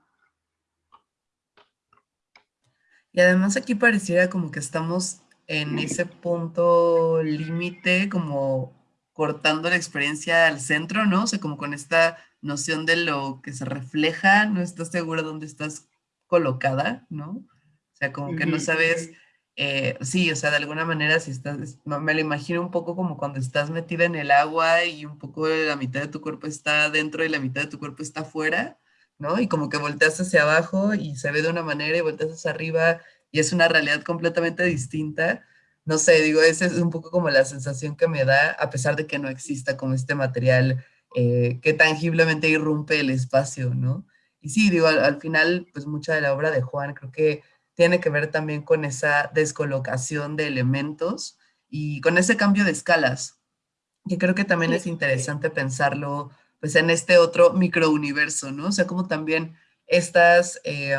Y además aquí pareciera como que estamos en ese punto límite, como cortando la experiencia al centro, ¿no? O sea, como con esta noción de lo que se refleja, no estás seguro dónde estás colocada, ¿no? O sea, como que no sabes, eh, sí, o sea, de alguna manera si estás, me lo imagino un poco como cuando estás metida en el agua y un poco la mitad de tu cuerpo está dentro y la mitad de tu cuerpo está afuera, ¿no? Y como que volteas hacia abajo y se ve de una manera y volteas hacia arriba y es una realidad completamente distinta. No sé, digo, esa es un poco como la sensación que me da, a pesar de que no exista como este material eh, que tangiblemente irrumpe el espacio, ¿no? Y sí, digo, al, final, pues mucha de la obra de Juan creo que tiene que ver también con esa descolocación de elementos y con ese cambio de escalas, que creo que también es interesante pensarlo pues en este otro microuniverso, ¿no? O sea, como también estas eh,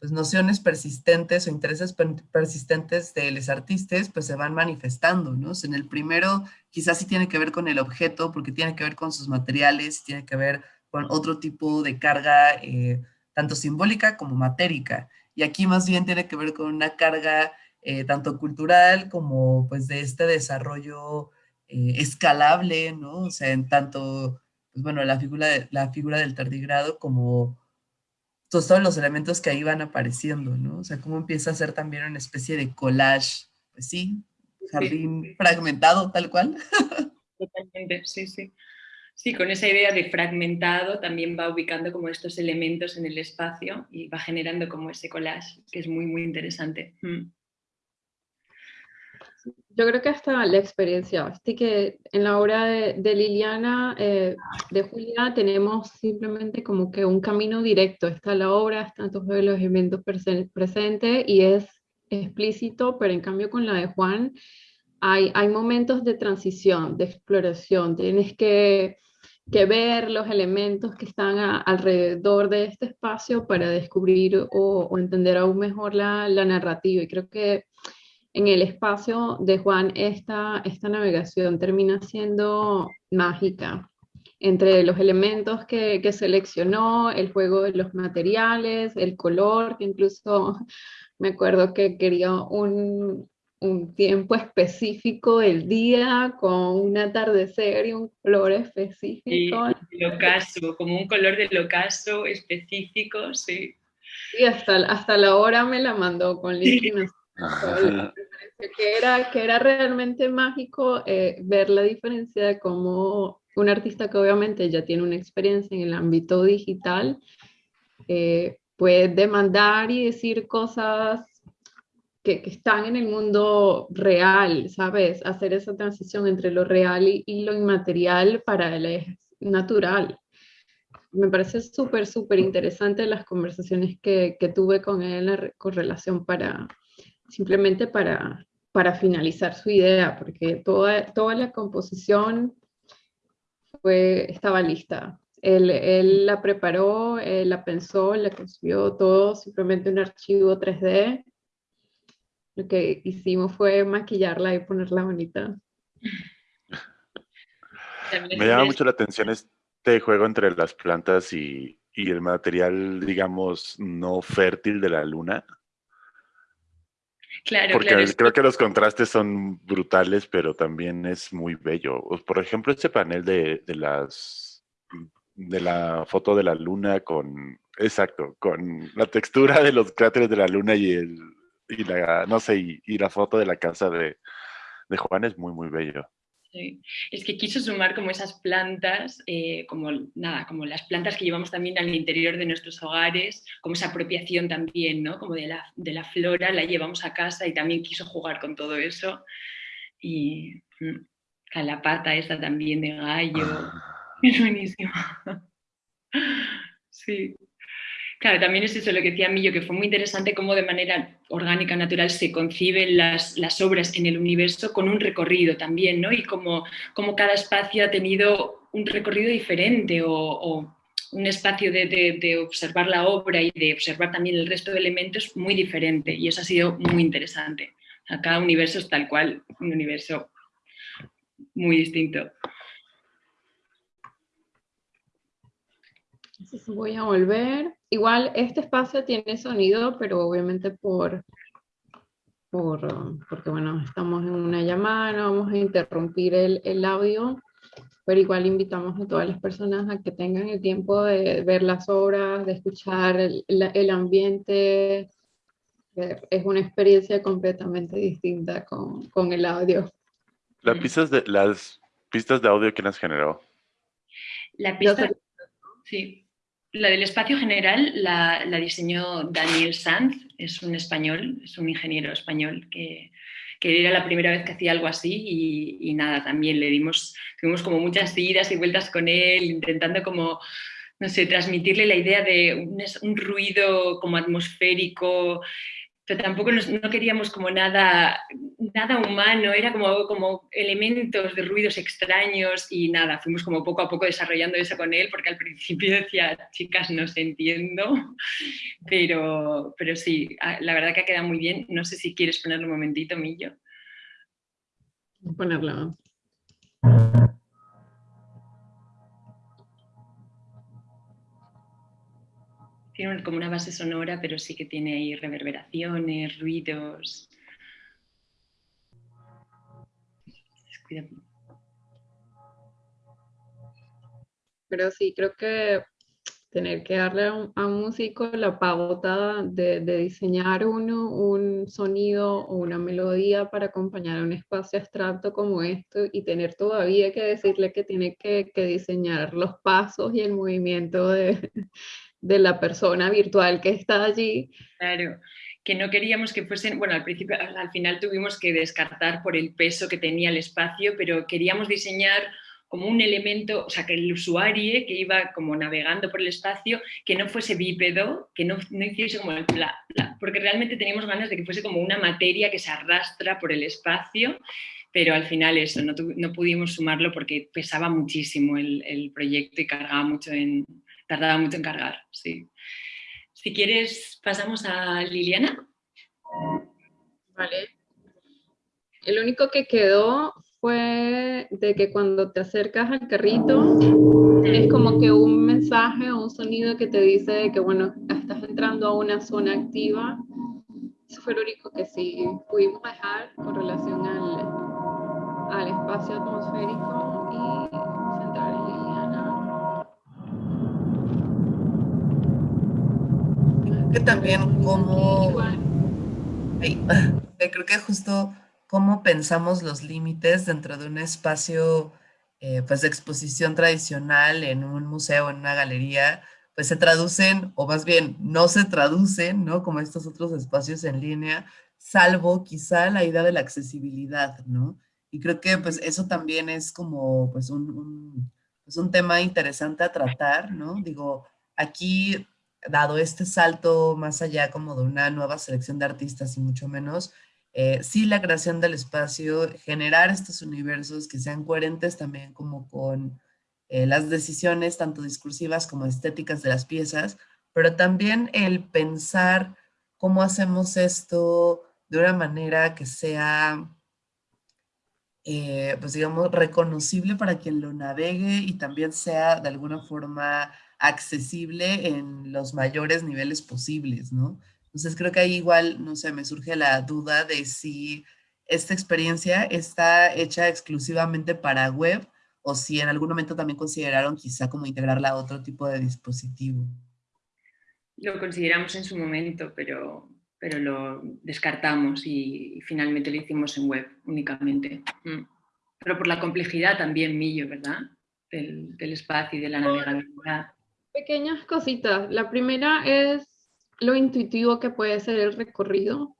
pues, nociones persistentes o intereses persistentes de los artistas pues se van manifestando, ¿no? en el primero quizás sí tiene que ver con el objeto, porque tiene que ver con sus materiales, tiene que ver con otro tipo de carga, eh, tanto simbólica como matérica. Y aquí más bien tiene que ver con una carga eh, tanto cultural como pues de este desarrollo eh, escalable, ¿no? O sea, en tanto, pues bueno, la figura, de, la figura del tardigrado como todos los elementos que ahí van apareciendo, ¿no? O sea, cómo empieza a ser también una especie de collage, pues sí, jardín fragmentado, tal cual. [LAUGHS] Totalmente, sí, sí. Sí, con esa idea de fragmentado también va ubicando como estos elementos en el espacio y va generando como ese collage, que es muy, muy interesante. Mm. Yo creo que hasta la experiencia, así que en la obra de, Liliana, eh, de Julia, tenemos simplemente como que un camino directo, está la obra, están todos los elementos presentes y es explícito, pero en cambio con la de Juan hay, hay momentos de transición, de exploración, tienes que que ver los elementos que están alrededor de este espacio para descubrir o, entender aún mejor la, narrativa. Y creo que en el espacio de Juan esta, esta navegación termina siendo mágica. Entre los elementos que, que seleccionó, el juego de los materiales, el color, que incluso [LAUGHS] me acuerdo que quería un, un tiempo específico del día con un atardecer y un color específico. el ocaso, como un color del ocaso específico, sí. Y hasta, hasta la hora me la mandó con link. que, era, que era realmente mágico eh, ver la diferencia de cómo un artista que obviamente ya tiene una experiencia en el ámbito digital eh, puede demandar y decir cosas que, están en el mundo real, ¿sabes? Hacer esa transición entre lo real y, lo inmaterial para es natural. Me parece súper, súper interesante las conversaciones que, que, tuve con él con relación para, simplemente para, para finalizar su idea, porque toda, toda la composición fue, estaba lista. Él, él la preparó, él la pensó, la construyó todo, simplemente un archivo 3D lo que hicimos fue maquillarla y ponerla bonita. Me llama mucho la atención este juego entre las plantas y, el material, digamos, no fértil de la luna. Claro, Porque creo que los contrastes son brutales, pero también es muy bello. Por ejemplo, este panel de, de las de la foto de la luna con, exacto, con la textura de los cráteres de la luna y el, y la, no sé, y, la foto de la casa de, de, Juan es muy, muy bello. Sí. Es que quiso sumar como esas plantas, eh, como nada, como las plantas que llevamos también al interior de nuestros hogares, como esa apropiación también, ¿no? Como de la, de la flora, la llevamos a casa y también quiso jugar con todo eso. Y mm, la pata esa también de gallo, es buenísimo. [LAUGHS] Sí. Claro, también es eso lo que decía Millo, que fue muy interesante cómo de manera orgánica, natural, se conciben las, obras en el universo con un recorrido también, ¿no? Y como, cada espacio ha tenido un recorrido diferente o, un espacio de, observar la obra y de observar también el resto de elementos muy diferente. Y eso ha sido muy interesante. cada universo es tal cual, un universo muy distinto. Voy a volver. Igual este espacio tiene sonido, pero obviamente por, por porque bueno, estamos en una llamada, no vamos a interrumpir el, el audio, pero igual invitamos a todas las personas a que tengan el tiempo de ver las obras, de escuchar el, el ambiente. Es una experiencia completamente distinta con, con el audio. Las pistas, de, las pistas de audio, ¿quién has generado? La pista, sí, la del espacio general la, diseñó Daniel Sanz, es un español, es un ingeniero español que, que era la primera vez que hacía algo así y, y, nada, también le dimos, tuvimos como muchas idas y vueltas con él, intentando como, no sé, transmitirle la idea de un, un ruido como atmosférico, tampoco no queríamos como nada, nada humano, era como, como elementos de ruidos extraños y nada, fuimos como poco a poco desarrollando eso con él, porque al principio decía, chicas, no se entiendo, pero, pero sí, la verdad que ha quedado muy bien. No sé si quieres ponerlo un momentito, Millo. Ponerlo. Tiene como una base sonora, pero sí que tiene ahí reverberaciones, ruidos. Pero sí, creo que tener que darle a un, músico la pauta de, diseñar uno un sonido o una melodía para acompañar un espacio abstracto como esto y tener todavía que decirle que tiene que diseñar los pasos y el movimiento de, de la persona virtual que está allí. Claro, que no queríamos que fuesen, bueno, al principio, al final tuvimos que descartar por el peso que tenía el espacio, pero queríamos diseñar como un elemento, o sea, que el usuario que iba como navegando por el espacio, que no fuese bípedo, que no, no hiciese como el porque realmente teníamos ganas de que fuese como una materia que se arrastra por el espacio, pero al final eso, no, no pudimos sumarlo porque pesaba muchísimo el, el proyecto y cargaba mucho en, tardaba mucho en cargar, sí. Si quieres, pasamos a Liliana. Vale. El único que quedó fue de que cuando te acercas al carrito, tienes como que un mensaje o un sonido que te dice que, bueno, estás entrando a una zona activa. Eso fue lo único que sí pudimos dejar con relación al, al espacio atmosférico y que también como... Creo que justo cómo pensamos los límites dentro de un espacio eh, pues de exposición tradicional en un museo, en una galería, pues se traducen, o más bien no se traducen, ¿no? Como estos otros espacios en línea, salvo quizá la idea de la accesibilidad, ¿no? Y creo que pues eso también es como pues un, un, pues, un tema interesante a tratar, ¿no? Digo, aquí dado este salto más allá como de una nueva selección de artistas y mucho menos, eh, sí la creación del espacio, generar estos universos que sean coherentes también como con eh, las decisiones tanto discursivas como estéticas de las piezas, pero también el pensar cómo hacemos esto de una manera que sea, eh, pues digamos, reconocible para quien lo navegue y también sea de alguna forma accesible en los mayores niveles posibles, ¿no? Entonces creo que ahí igual, no sé, me surge la duda de si esta experiencia está hecha exclusivamente para web o si en algún momento también consideraron quizá como integrarla a otro tipo de dispositivo. Lo consideramos en su momento, pero, pero lo descartamos y, finalmente lo hicimos en web únicamente. Mm. Pero por la complejidad también, Millo, ¿verdad? Del, del espacio y de la navegabilidad. Pequeñas cositas. La primera es lo intuitivo que puede ser el recorrido.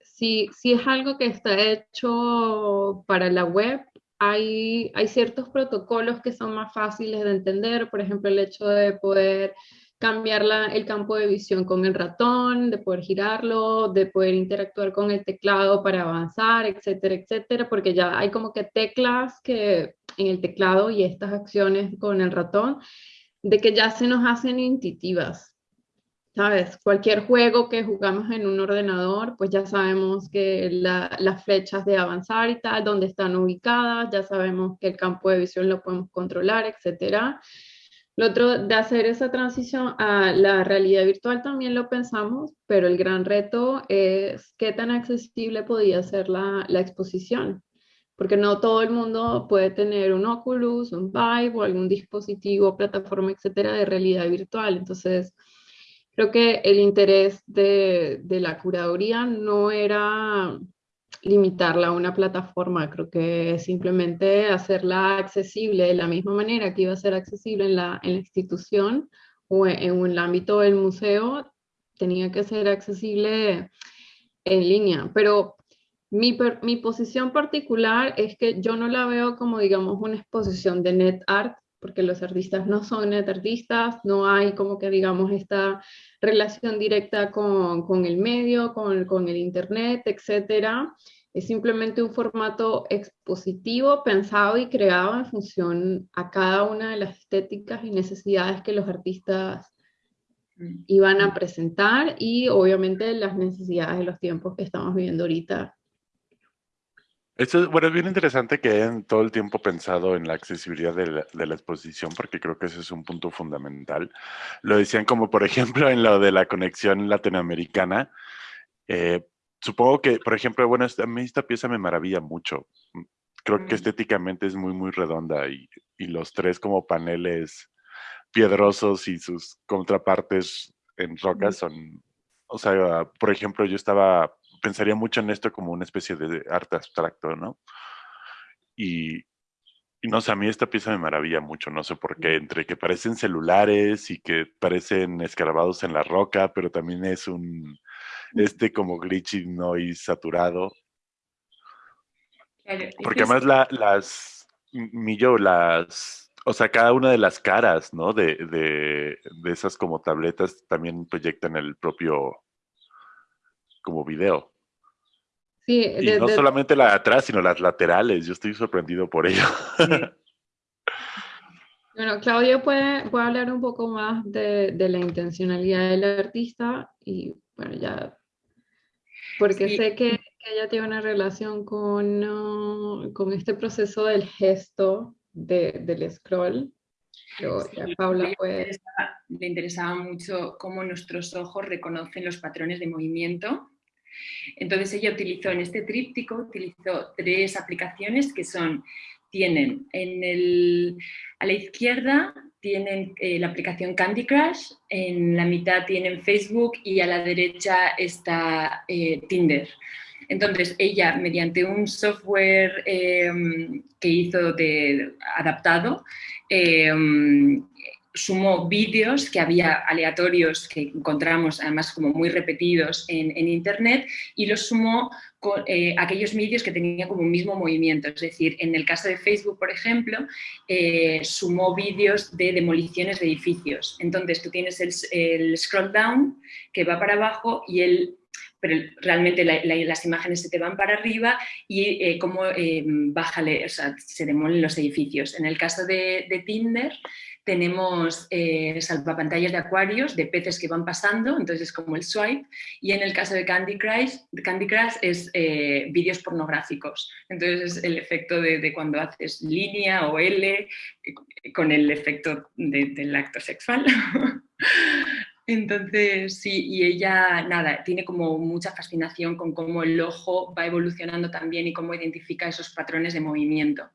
Si, si es algo que está hecho para la web, hay, hay ciertos protocolos que son más fáciles de entender, por ejemplo, el hecho de poder cambiar la, el campo de visión con el ratón, de poder girarlo, de poder interactuar con el teclado para avanzar, etcétera, etcétera, porque ya hay como que teclas que en el teclado y estas acciones con el ratón de que ya se nos hacen intuitivas. ¿Sabes? Cualquier juego que jugamos en un ordenador, pues ya sabemos que las flechas de avanzar y tal, dónde están ubicadas, ya sabemos que el campo de visión lo podemos controlar, etc. Lo otro de hacer esa transición a la realidad virtual también lo pensamos, pero el gran reto es qué tan accesible podía ser la, la exposición. Porque no todo el mundo puede tener un Oculus, un Vive o algún dispositivo, plataforma, etcétera, de realidad virtual. Entonces, creo que el interés de, la curaduría no era limitarla a una plataforma, creo que simplemente hacerla accesible de la misma manera que iba a ser accesible en la, en la institución o en, en, el ámbito del museo, tenía que ser accesible en línea. Pero mi, mi, posición particular es que yo no la veo como, digamos, una exposición de net art, porque los artistas no son net artistas, no hay como que, digamos, esta relación directa con, con el medio, con, con, el internet, etcétera. Es simplemente un formato expositivo pensado y creado en función a cada una de las estéticas y necesidades que los artistas mm. iban a presentar y obviamente las necesidades de los tiempos que estamos viviendo ahorita esto, bueno, es bien interesante que hayan todo el tiempo pensado en la accesibilidad de la, de la, exposición, porque creo que ese es un punto fundamental. Lo decían como, por [LAUGHS] ejemplo, en lo de la conexión latinoamericana. Eh, supongo que, por ejemplo, bueno, a mí esta pieza me maravilla mucho. Creo que estéticamente es muy, muy redonda y, y los tres como paneles piedrosos y sus contrapartes en rocas son, o sea, por ejemplo, yo estaba pensaría mucho en esto como una especie de arte abstracto, ¿no? Y, y, no sé, a mí esta pieza me maravilla mucho, no sé por qué, entre que parecen celulares y que parecen escarabados en la roca, pero también es un, este como glitchy noise saturado. Porque además la, las, Millo, las, o sea, cada una de las caras, ¿no? De, de, de esas como tabletas también proyectan el propio como video. Sí, y no solamente la de atrás, sino las laterales. Yo estoy sorprendido por ello. [LAUGHS] Bueno, Claudio puede, puede hablar un poco más de, de, la intencionalidad del artista y bueno, ya, porque sé que, que, ella tiene una relación con, uh, con este proceso del gesto de, del scroll. Pero ya Paula puede... Le interesaba, le interesaba mucho cómo nuestros ojos reconocen los patrones de movimiento entonces ella utilizó en este tríptico, utilizó tres aplicaciones que son, tienen en el, a la izquierda tienen eh, la aplicación Candy Crush, en la mitad tienen Facebook y a la derecha está eh, Tinder. Entonces ella, mediante un software eh, que hizo de, adaptado, sumó vídeos que había aleatorios que encontramos además como muy repetidos en, en internet y los sumó con eh, aquellos vídeos que tenían como un mismo movimiento. Es decir, en el caso de Facebook, por ejemplo, eh, sumó vídeos de demoliciones de edificios. Entonces tú tienes el scroll down que va para abajo y el pero realmente la, la, las imágenes se te van para arriba y eh, cómo eh, bájale, o sea, se demolen los edificios. En el caso de, de Tinder, tenemos eh, salvapantallas de acuarios, de peces que van pasando, entonces es como el swipe, y en el caso de Candy Crush, Candy Crush es eh, vídeos pornográficos, entonces es el efecto de, de, cuando haces línea o L eh, con el efecto de, del acto sexual. [LAUGHS] Entonces, sí, y ella, nada, tiene como mucha fascinación con cómo el ojo va evolucionando también y cómo identifica esos patrones de movimiento.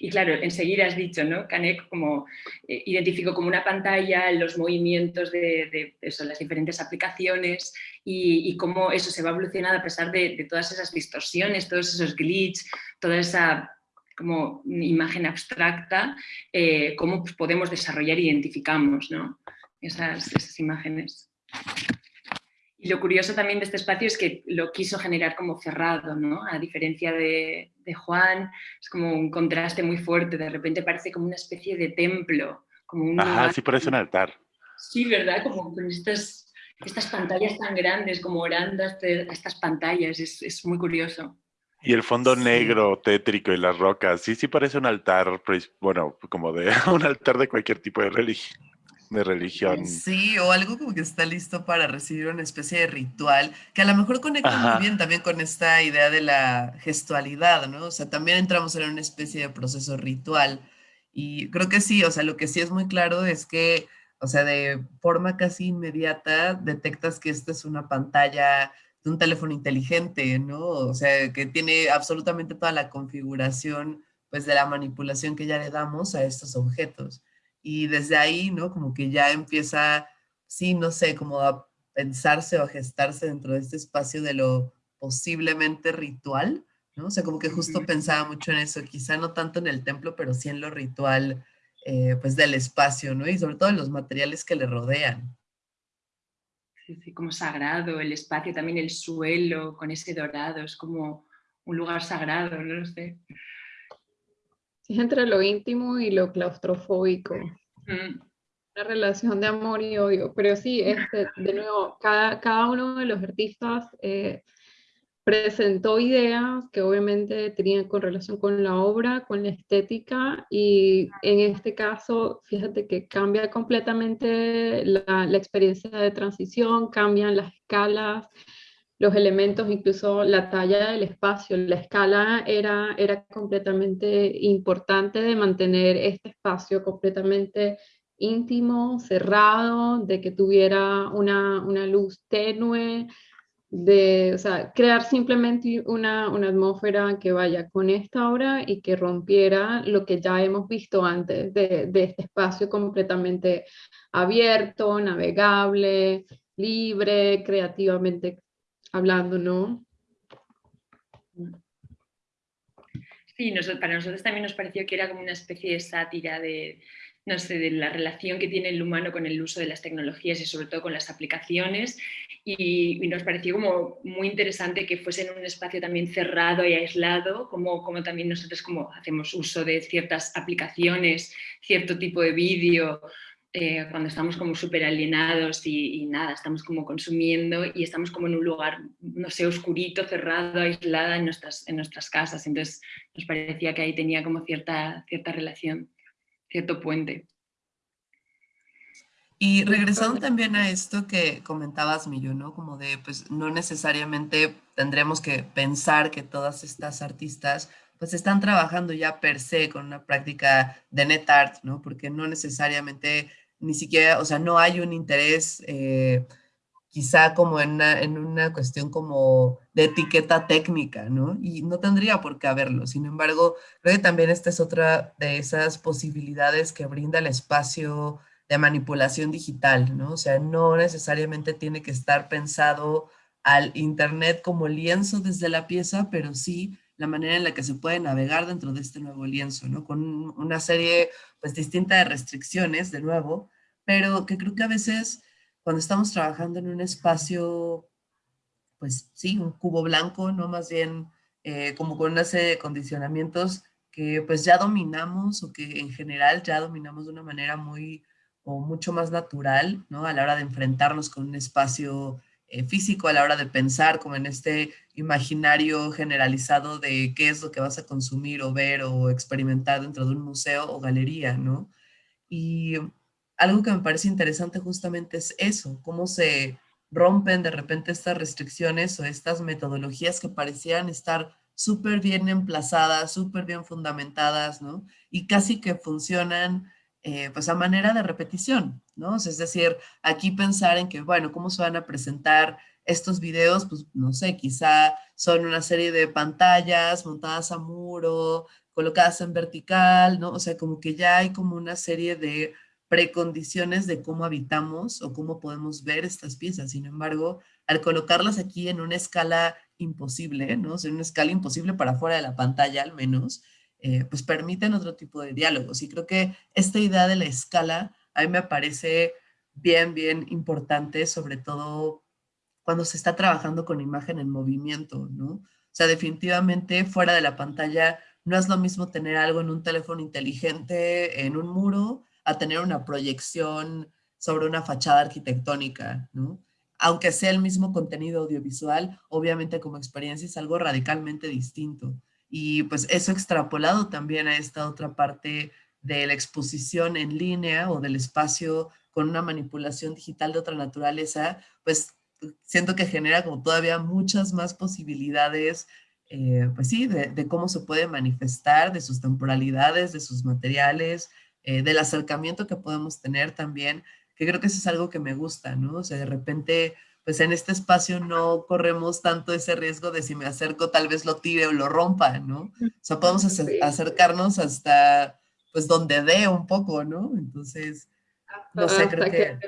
Y claro, enseguida has dicho, ¿no? Canek como eh, identificó como una pantalla los movimientos de, de las diferentes aplicaciones y, cómo eso se va evolucionando a pesar de, de todas esas distorsiones, todos esos glitches, toda esa como imagen abstracta, eh, cómo pues, podemos desarrollar e identificamos ¿no? Esas, esas imágenes. Y lo curioso también de este espacio es que lo quiso generar como cerrado, ¿no? A diferencia de, de, Juan, es como un contraste muy fuerte, de repente parece como una especie de templo. Como un Ajá, lugar... sí parece un altar. Sí, ¿verdad? Como con estas, estas pantallas tan grandes, como orando a estas pantallas, es, es muy curioso. Y el fondo sí. negro, tétrico y las rocas, sí, sí parece un altar, bueno, como de [LAUGHS] un altar de cualquier tipo de religión de religión. Sí, o algo como que está listo para recibir una especie de ritual, que a lo mejor conecta Ajá. muy bien también con esta idea de la gestualidad, ¿no? O sea, también entramos en una especie de proceso ritual. Y creo que sí, o sea, lo que sí es muy claro es que, o sea, de forma casi inmediata detectas que esta es una pantalla de un teléfono inteligente, ¿no? O sea, que tiene absolutamente toda la configuración, pues, de la manipulación que ya le damos a estos objetos. Y desde ahí, ¿no? Como que ya empieza, sí, no sé, como a pensarse o a gestarse dentro de este espacio de lo posiblemente ritual, ¿no? O sea, como que justo pensaba mucho en eso, quizá no tanto en el templo, pero sí en lo ritual, eh, pues del espacio, ¿no? Y sobre todo en los materiales que le rodean. Sí, sí, como sagrado, el espacio, también el suelo con ese dorado, es como un lugar sagrado, no lo sé. Es entre lo íntimo y lo claustrofóbico. Mm. La relación de amor y odio. Pero sí, este, [LAUGHS] de nuevo, cada, cada uno de los artistas eh, presentó ideas que obviamente tenían con relación con la obra, con la estética, y en este caso, fíjate que cambia completamente la, la experiencia de transición, cambian las escalas, los elementos, incluso la talla del espacio, la escala era, era completamente importante de mantener este espacio completamente íntimo, cerrado, de que tuviera una, una luz tenue, de crear simplemente una, una, atmósfera que vaya con esta obra y que rompiera lo que ya hemos visto antes de este espacio completamente abierto, navegable, libre, creativamente hablando, ¿no? Sí, para nosotros también nos pareció que era como una especie de sátira de, no sé, de la relación que tiene el humano con el uso de las tecnologías y sobre todo con las aplicaciones y, nos pareció como muy interesante que fuese en un espacio también cerrado y aislado, como, como también nosotros como hacemos uso de ciertas aplicaciones, cierto tipo de vídeo, eh, cuando estamos como súper alienados y, nada, estamos como consumiendo y estamos como en un lugar, no sé, oscurito, cerrado, aislada en nuestras, en nuestras casas. Entonces nos parecía que ahí tenía como cierta, cierta relación cierto puente. Y regresando también a esto que comentabas, Millo, ¿no? Como de, pues, no necesariamente tendremos que pensar que todas estas artistas, pues, están trabajando ya per se con una práctica de net art, ¿no? Porque no necesariamente, ni siquiera, o sea, no hay un interés eh, quizá como en una, en una cuestión como de etiqueta técnica, ¿no? Y no tendría por qué haberlo. Sin embargo, creo que también esta es otra de esas posibilidades que brinda el espacio de manipulación digital, ¿no? O sea, no necesariamente tiene que estar pensado al Internet como lienzo desde la pieza, pero sí la manera en la que se puede navegar dentro de este nuevo lienzo, ¿no? Con una serie, pues, distinta de restricciones, de nuevo, pero que creo que a veces cuando estamos trabajando en un espacio, pues sí, un cubo blanco, ¿no? Más bien eh, como con una serie de condicionamientos que pues ya dominamos o que en general ya dominamos de una manera muy o mucho más natural, ¿no? A la hora de enfrentarnos con un espacio eh, físico, a la hora de pensar como en este imaginario generalizado de qué es lo que vas a consumir o ver o experimentar dentro de un museo o galería, ¿no? Y algo que me parece interesante justamente es eso, cómo se rompen de repente estas restricciones o estas metodologías que parecían estar súper bien emplazadas, súper bien fundamentadas, ¿no? Y casi que funcionan eh, pues a manera de repetición, ¿no? es decir, aquí pensar en que, bueno, ¿cómo se van a presentar estos videos? Pues no sé, quizá son una serie de pantallas montadas a muro, colocadas en vertical, ¿no? O sea, como que ya hay como una serie de precondiciones de cómo habitamos o cómo podemos ver estas piezas. Sin embargo, al colocarlas aquí en una escala imposible, ¿no? en una escala imposible para fuera de la pantalla al menos, eh, pues permiten otro tipo de diálogos. Y creo que esta idea de la escala a mí me parece bien, bien importante, sobre todo cuando se está trabajando con imagen en movimiento, ¿no? O sea, definitivamente fuera de la pantalla no es lo mismo tener algo en un teléfono inteligente, en un muro, a tener una proyección sobre una fachada arquitectónica, ¿no? Aunque sea el mismo contenido audiovisual, obviamente como experiencia es algo radicalmente distinto. Y pues eso extrapolado también a esta otra parte de la exposición en línea o del espacio con una manipulación digital de otra naturaleza, pues siento que genera como todavía muchas más posibilidades, eh, pues sí, de, cómo se puede manifestar, de sus temporalidades, de sus materiales, eh, del acercamiento que podemos tener también, que creo que eso es algo que me gusta, ¿no? O sea, de repente, pues en este espacio no corremos tanto ese riesgo de si me acerco tal vez lo tire o lo rompa, ¿no? O sea, podemos acercarnos hasta pues donde dé un poco, ¿no? Entonces, no sé, creo que...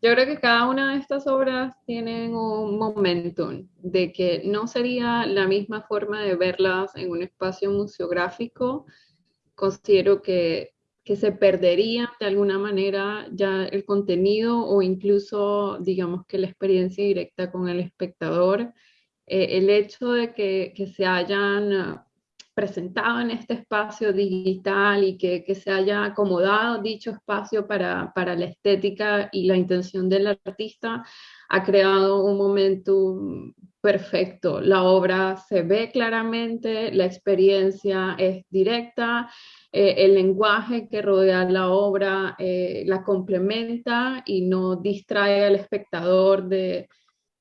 Yo creo que cada una de estas obras tienen un momentum de que no sería la misma forma de verlas en un espacio museográfico. Considero que que se perdería de alguna manera ya el contenido o incluso, digamos que la experiencia directa con el espectador. Eh, el hecho de que, que, se hayan ah, presentado en este espacio digital y que, que se haya acomodado dicho espacio para, para, la estética y la intención del artista, ha creado un momento perfecto. La obra se ve claramente, la experiencia es directa, eh, el lenguaje que rodea la obra eh, la complementa y no distrae al espectador de,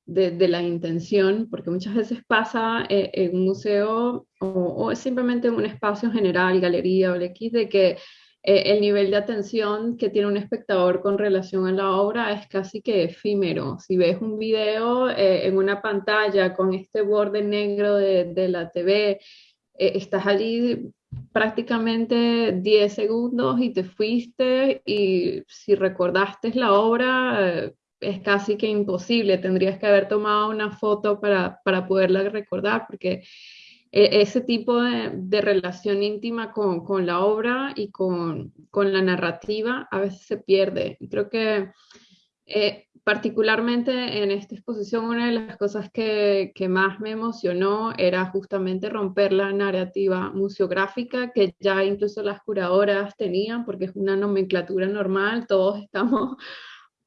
de, la intención, porque muchas veces pasa eh, en un museo o, o, simplemente en un espacio general, galería o X, de que el nivel de atención que tiene un espectador con relación a la obra es casi que efímero. Si ves un video en una pantalla con este borde negro de, de la TV, estás allí prácticamente 10 segundos y te fuiste y si recordaste la obra eh, es casi que imposible, tendrías que haber tomado una foto para, para poderla recordar porque e, ese tipo de, de relación íntima con, con, la obra y con, con, la narrativa a veces se pierde. Creo que eh, particularmente en esta exposición, una de las cosas que, más me emocionó era justamente romper la narrativa museográfica que ya incluso las curadoras tenían, porque es una nomenclatura normal, todos [LAUGHS] estamos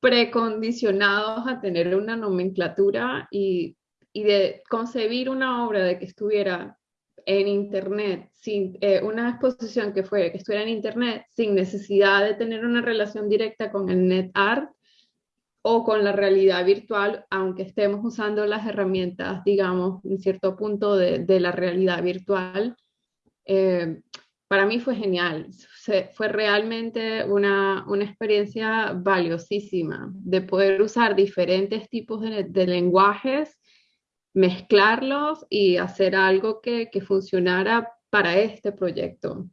precondicionados a tener una nomenclatura y, de concebir una obra de que estuviera en internet, sin eh, una exposición que fuera que estuviera en internet sin necesidad de tener una relación directa con el net art, o con la realidad virtual, aunque estemos usando las herramientas, digamos, en cierto punto de, la realidad virtual, eh, para mí fue genial. fue realmente una, una, experiencia valiosísima de poder usar diferentes tipos de, de lenguajes, mezclarlos y hacer algo que, que funcionara para este proyecto.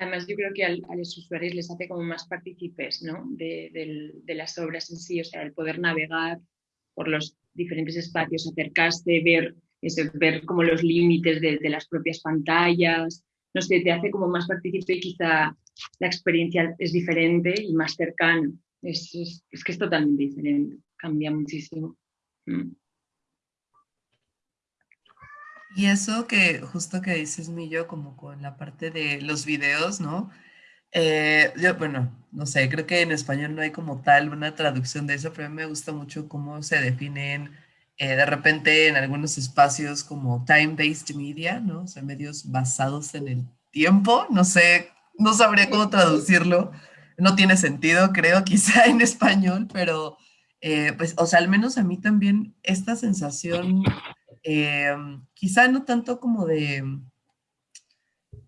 Además, yo creo que a los usuarios les hace como más partícipes ¿no? de, las obras en sí, o sea, el poder navegar por los diferentes espacios, acercarse, ver, ver como los límites de, las propias pantallas, no sé, te hace como más partícipe y quizá la experiencia es diferente y más cercana. Es, es, que es totalmente diferente, cambia muchísimo. Mm. Y eso que justo que dices, Millo, como con la parte de los videos, ¿no? Eh, yo, bueno, no sé, creo que en español no hay como tal una traducción de eso, pero a mí me gusta mucho cómo se definen eh, de repente en algunos espacios como time-based media, ¿no? O sea, medios basados en el tiempo, no sé, no sabría cómo traducirlo, no tiene sentido, creo, [LAUGHS] quizá en español, pero eh, pues, o sea, al menos a mí también esta sensación Em, quizá no tanto como de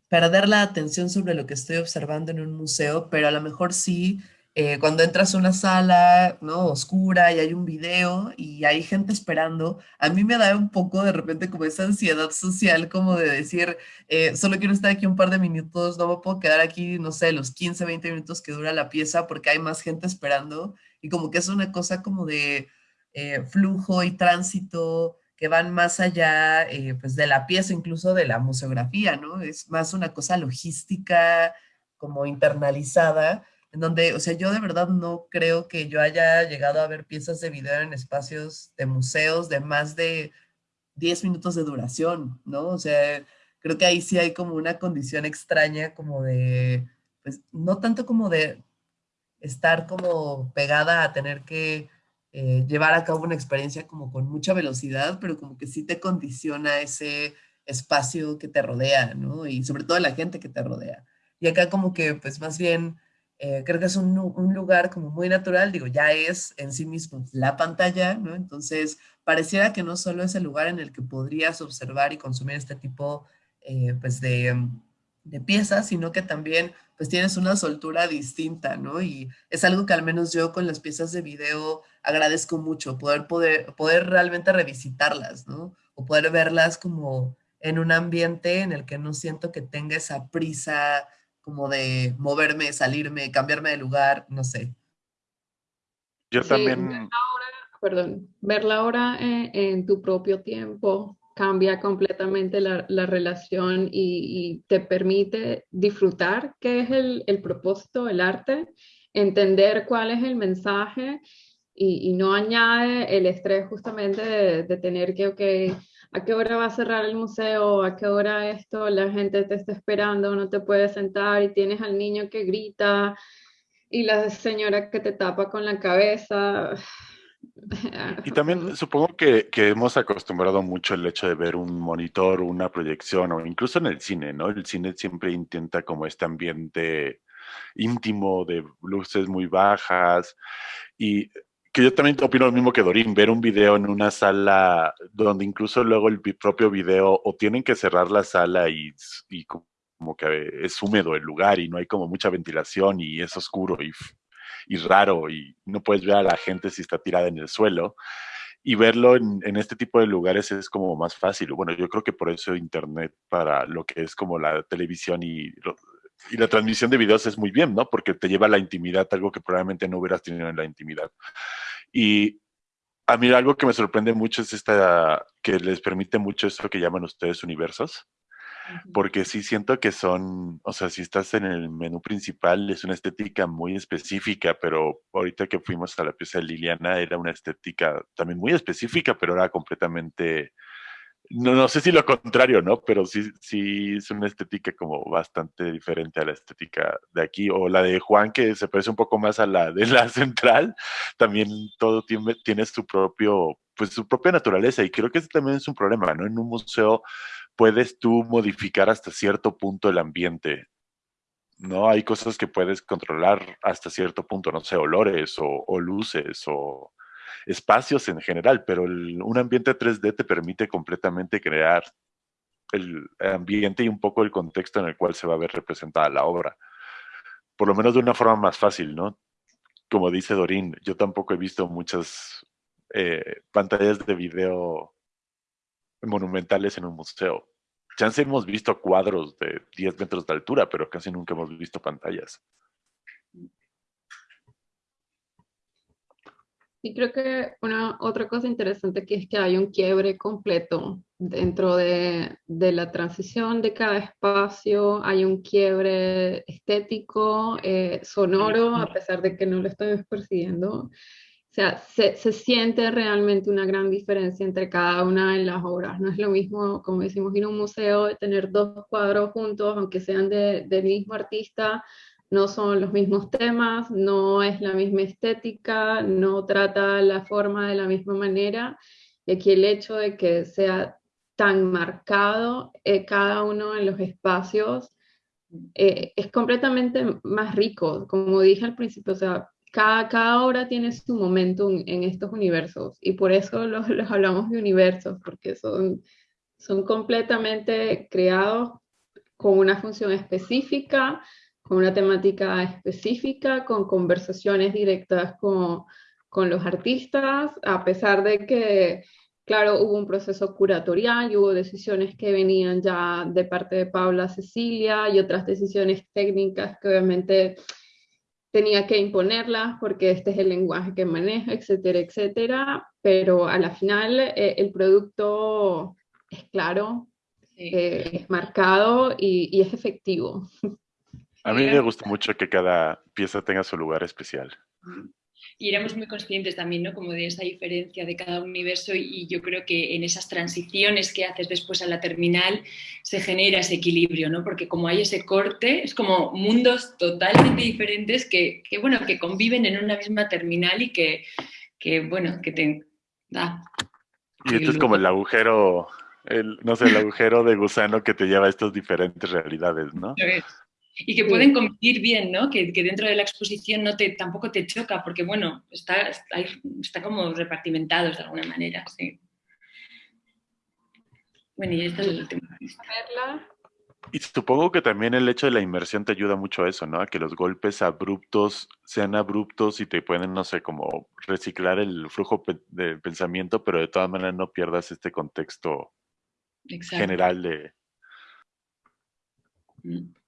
perder la atención sobre lo que estoy observando en un museo, pero a lo mejor sí, eh, cuando entras a una sala ¿no? oscura y hay un video y hay gente esperando, a mí me da un poco de repente como esa ansiedad social, como de decir, eh, solo quiero estar aquí un par de minutos, no me puedo quedar aquí, no sé, los 15, 20 minutos que dura la pieza porque hay más gente esperando y como que es una cosa como de eh, flujo y tránsito, que van más allá eh, pues de la pieza, incluso de la museografía, ¿no? Es más una cosa logística, como internalizada, en donde, o sea, yo de verdad no creo que yo haya llegado a ver piezas de video en espacios de museos de más de 10 minutos de duración, ¿no? O sea, creo que ahí sí hay como una condición extraña como de, pues no tanto como de estar como pegada a tener que eh, llevar a cabo una experiencia como con mucha velocidad, pero como que sí te condiciona ese espacio que te rodea, ¿no? Y sobre todo la gente que te rodea. Y acá como que, pues más bien, eh, creo que es un, un, lugar como muy natural, digo, ya es en sí mismo la pantalla, ¿no? Entonces, pareciera que no solo es el lugar en el que podrías observar y consumir este tipo, eh, pues, de, de piezas, sino que también pues tienes una soltura distinta, ¿no? Y es algo que al menos yo con las piezas de video agradezco mucho, poder, poder, poder realmente revisitarlas, ¿no? O poder verlas como en un ambiente en el que no siento que tenga esa prisa como de moverme, salirme, cambiarme de lugar, no sé. Yo también... perdón, verla ahora en tu propio tiempo cambia completamente la, relación y, te permite disfrutar qué es el, propósito del arte, entender cuál es el mensaje y, no añade el estrés justamente de, tener que, ok, ¿a qué hora va a cerrar el museo? ¿A qué hora esto? La gente te está esperando, no te puedes sentar y tienes al niño que grita y la señora que te tapa con la cabeza y también [LAUGHS] supongo que, hemos acostumbrado mucho el hecho de ver un monitor, una proyección o incluso en el cine, ¿no? El cine siempre intenta como este ambiente íntimo de luces muy bajas y que yo también opino lo mismo que Dorín, ver un video en una sala donde incluso luego el propio video o tienen que cerrar la sala y, y como que es húmedo el lugar y no hay como mucha ventilación y es oscuro y y raro y no puedes ver a la gente si está tirada en el suelo. Y verlo en, este tipo de lugares es como más fácil. Bueno, yo creo que por eso Internet para lo que es como la televisión y, y la transmisión de videos es muy bien, ¿no? Porque te lleva a la intimidad, algo que probablemente no hubieras tenido en la intimidad. Y a mí algo que me sorprende mucho es esta, que les permite mucho esto que llaman ustedes universos porque sí siento que son, o sea, si estás en el menú principal es una estética muy específica, pero ahorita que fuimos a la pieza de Liliana era una estética también muy específica, pero era completamente, no, no sé si lo contrario, ¿no? Pero sí, sí es una estética como bastante diferente a la estética de aquí, o la de Juan, que se parece un poco más a la de la [LAUGHS] central, también todo tiene, tiene su propio, pues su propia naturaleza, y creo que ese también es un problema, ¿no? En un museo puedes tú modificar hasta cierto punto el ambiente. ¿no? Hay cosas que puedes controlar hasta cierto punto, no sé, olores o, luces o espacios en general, pero un ambiente 3D te permite completamente crear el ambiente y un poco el contexto en el cual se va a ver representada la obra. Por lo menos de una forma más fácil, ¿no? Como dice Dorín, yo tampoco he visto muchas eh, pantallas de video monumentales en un museo. Ya hemos visto cuadros de 10 metros de altura, pero casi nunca hemos visto pantallas. Y creo que una otra cosa interesante que es que hay un quiebre completo dentro de, la transición de cada espacio, hay un quiebre estético, eh, sonoro, a pesar de que no lo estoy persiguiendo. O sea, se, siente realmente una gran diferencia entre cada una de las obras. No es lo mismo, como decimos, ir a un museo, tener dos cuadros juntos, aunque sean de, del mismo artista, no son los mismos temas, no es la misma estética, no trata la forma de la misma manera. Y aquí el hecho de que sea tan marcado eh, cada uno de los espacios eh, es completamente más rico. Como dije al principio, o sea, cada, obra tiene su momento en estos universos y por eso [LAUGHS] los, hablamos de universos, porque son, son completamente creados con una función específica, con una temática específica, con conversaciones directas con, con los artistas, a pesar de que, claro, hubo un proceso curatorial y hubo decisiones que venían ya de parte de Paula Cecilia y otras decisiones técnicas que obviamente tenía que imponerlas porque este es el lenguaje que maneja, etcétera, etcétera, pero a la final eh, el producto es claro, eh, es marcado y, y, es efectivo. A mí me gusta mucho que cada pieza tenga su lugar especial y éramos muy conscientes también, ¿no? Como de esa diferencia de cada universo y yo creo que en esas transiciones que haces después a la terminal se genera ese equilibrio, ¿no? Porque como hay ese corte, es como mundos totalmente diferentes que, que bueno, que conviven en una misma terminal y que, que bueno, que te da. Y esto es como el agujero, el, no sé, el agujero de gusano que te lleva a estas diferentes realidades, ¿no? Y que pueden convivir bien, ¿no? Que, dentro de la exposición no te, tampoco te choca, porque bueno, está, está, como repartimentados de alguna manera, sí. Bueno, y esta es la última. Y supongo que también el hecho de la inmersión te ayuda mucho a eso, ¿no? A que los golpes abruptos sean abruptos y te pueden, no sé, como reciclar el flujo de pensamiento, pero de todas maneras no pierdas este contexto general de... Mm.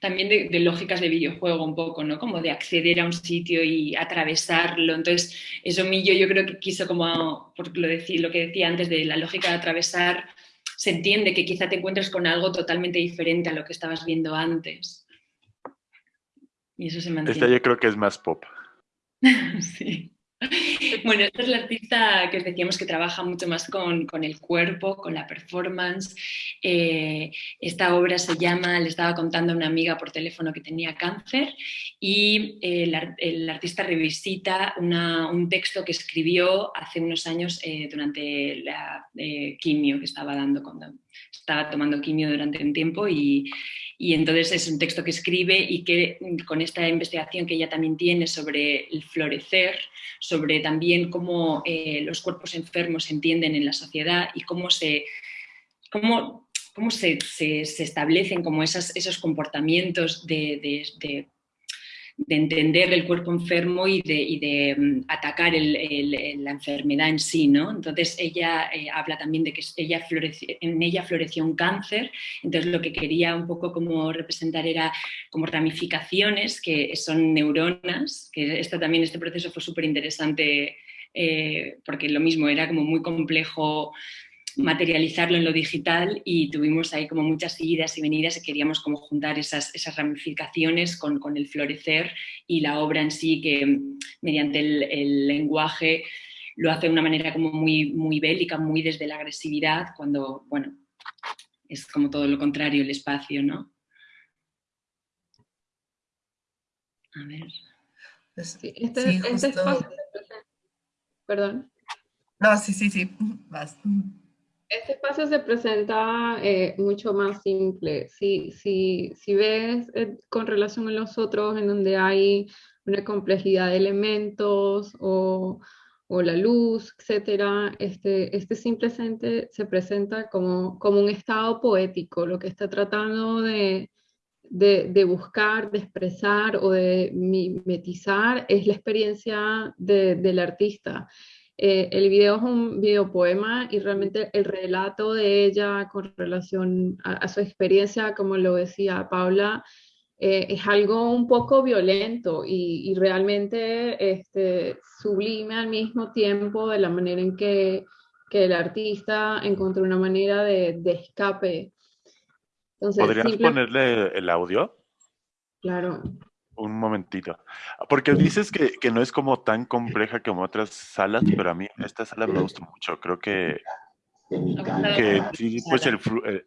También de, lógicas de videojuego un poco, ¿no? Como de acceder a un sitio y atravesarlo. Entonces, eso Millo yo creo que quiso como, por lo, lo que decía antes de la lógica de atravesar se entiende que quizá te encuentres con algo totalmente diferente a lo que estabas viendo antes. Y eso se mantiene. Esta yo creo que es más pop. [LAUGHS] sí. [LAUGHS] Bueno, esta es la artista que os decíamos que trabaja mucho más con, el cuerpo, con la performance. Eh, esta obra se llama, le estaba contando a una amiga por teléfono que tenía cáncer y eh, el, artista revisita un texto que escribió hace unos años eh, durante la quimio que estaba dando cuando estaba tomando quimio durante un tiempo y, y entonces es un texto que escribe y que con esta investigación que ella también tiene sobre el florecer, sobre también cómo eh, los cuerpos enfermos se entienden en la sociedad y cómo se, cómo, cómo se, se, establecen como esas, esos comportamientos de de entender el cuerpo enfermo y de, mm, atacar la enfermedad en sí. ¿no? Entonces ella eh, habla también de que ella en ella floreció un cáncer, entonces lo que quería un poco como representar era como ramificaciones que son neuronas, que esto también este proceso fue súper interesante eh, porque lo mismo era como muy complejo materializarlo en lo digital y tuvimos ahí como muchas idas y venidas y queríamos como juntar esas, esas ramificaciones con, con, el florecer y la obra en sí que mediante el, lenguaje lo hace de una manera como muy, muy bélica, muy desde la agresividad, cuando, bueno, es como todo lo contrario el espacio, ¿no? A ver. Sí, este, este espacio... Perdón. No, sí, sí, sí. [LAUGHS] Vas. Este espacio se presenta eh, mucho más simple. Si, si, si ves eh, con relación a los otros, en donde hay una complejidad de elementos o, o la luz, etc., este, este simplemente se presenta como, como un estado poético, lo que está tratando de, de, de, buscar, de expresar o de mimetizar es la experiencia de, del artista. Eh, el video es un videopoema y realmente el relato de ella con relación a, su experiencia, como lo decía Paula, eh, es algo un poco violento y, realmente este, sublime al mismo tiempo de la manera en que, que el artista encontró una manera de, escape. ¿Podrías ponerle el audio? Claro un momentito. Porque dices que, que, no es como tan compleja como otras salas, pero a mí esta sala me gusta mucho. Creo que, que sí, pues el, eh,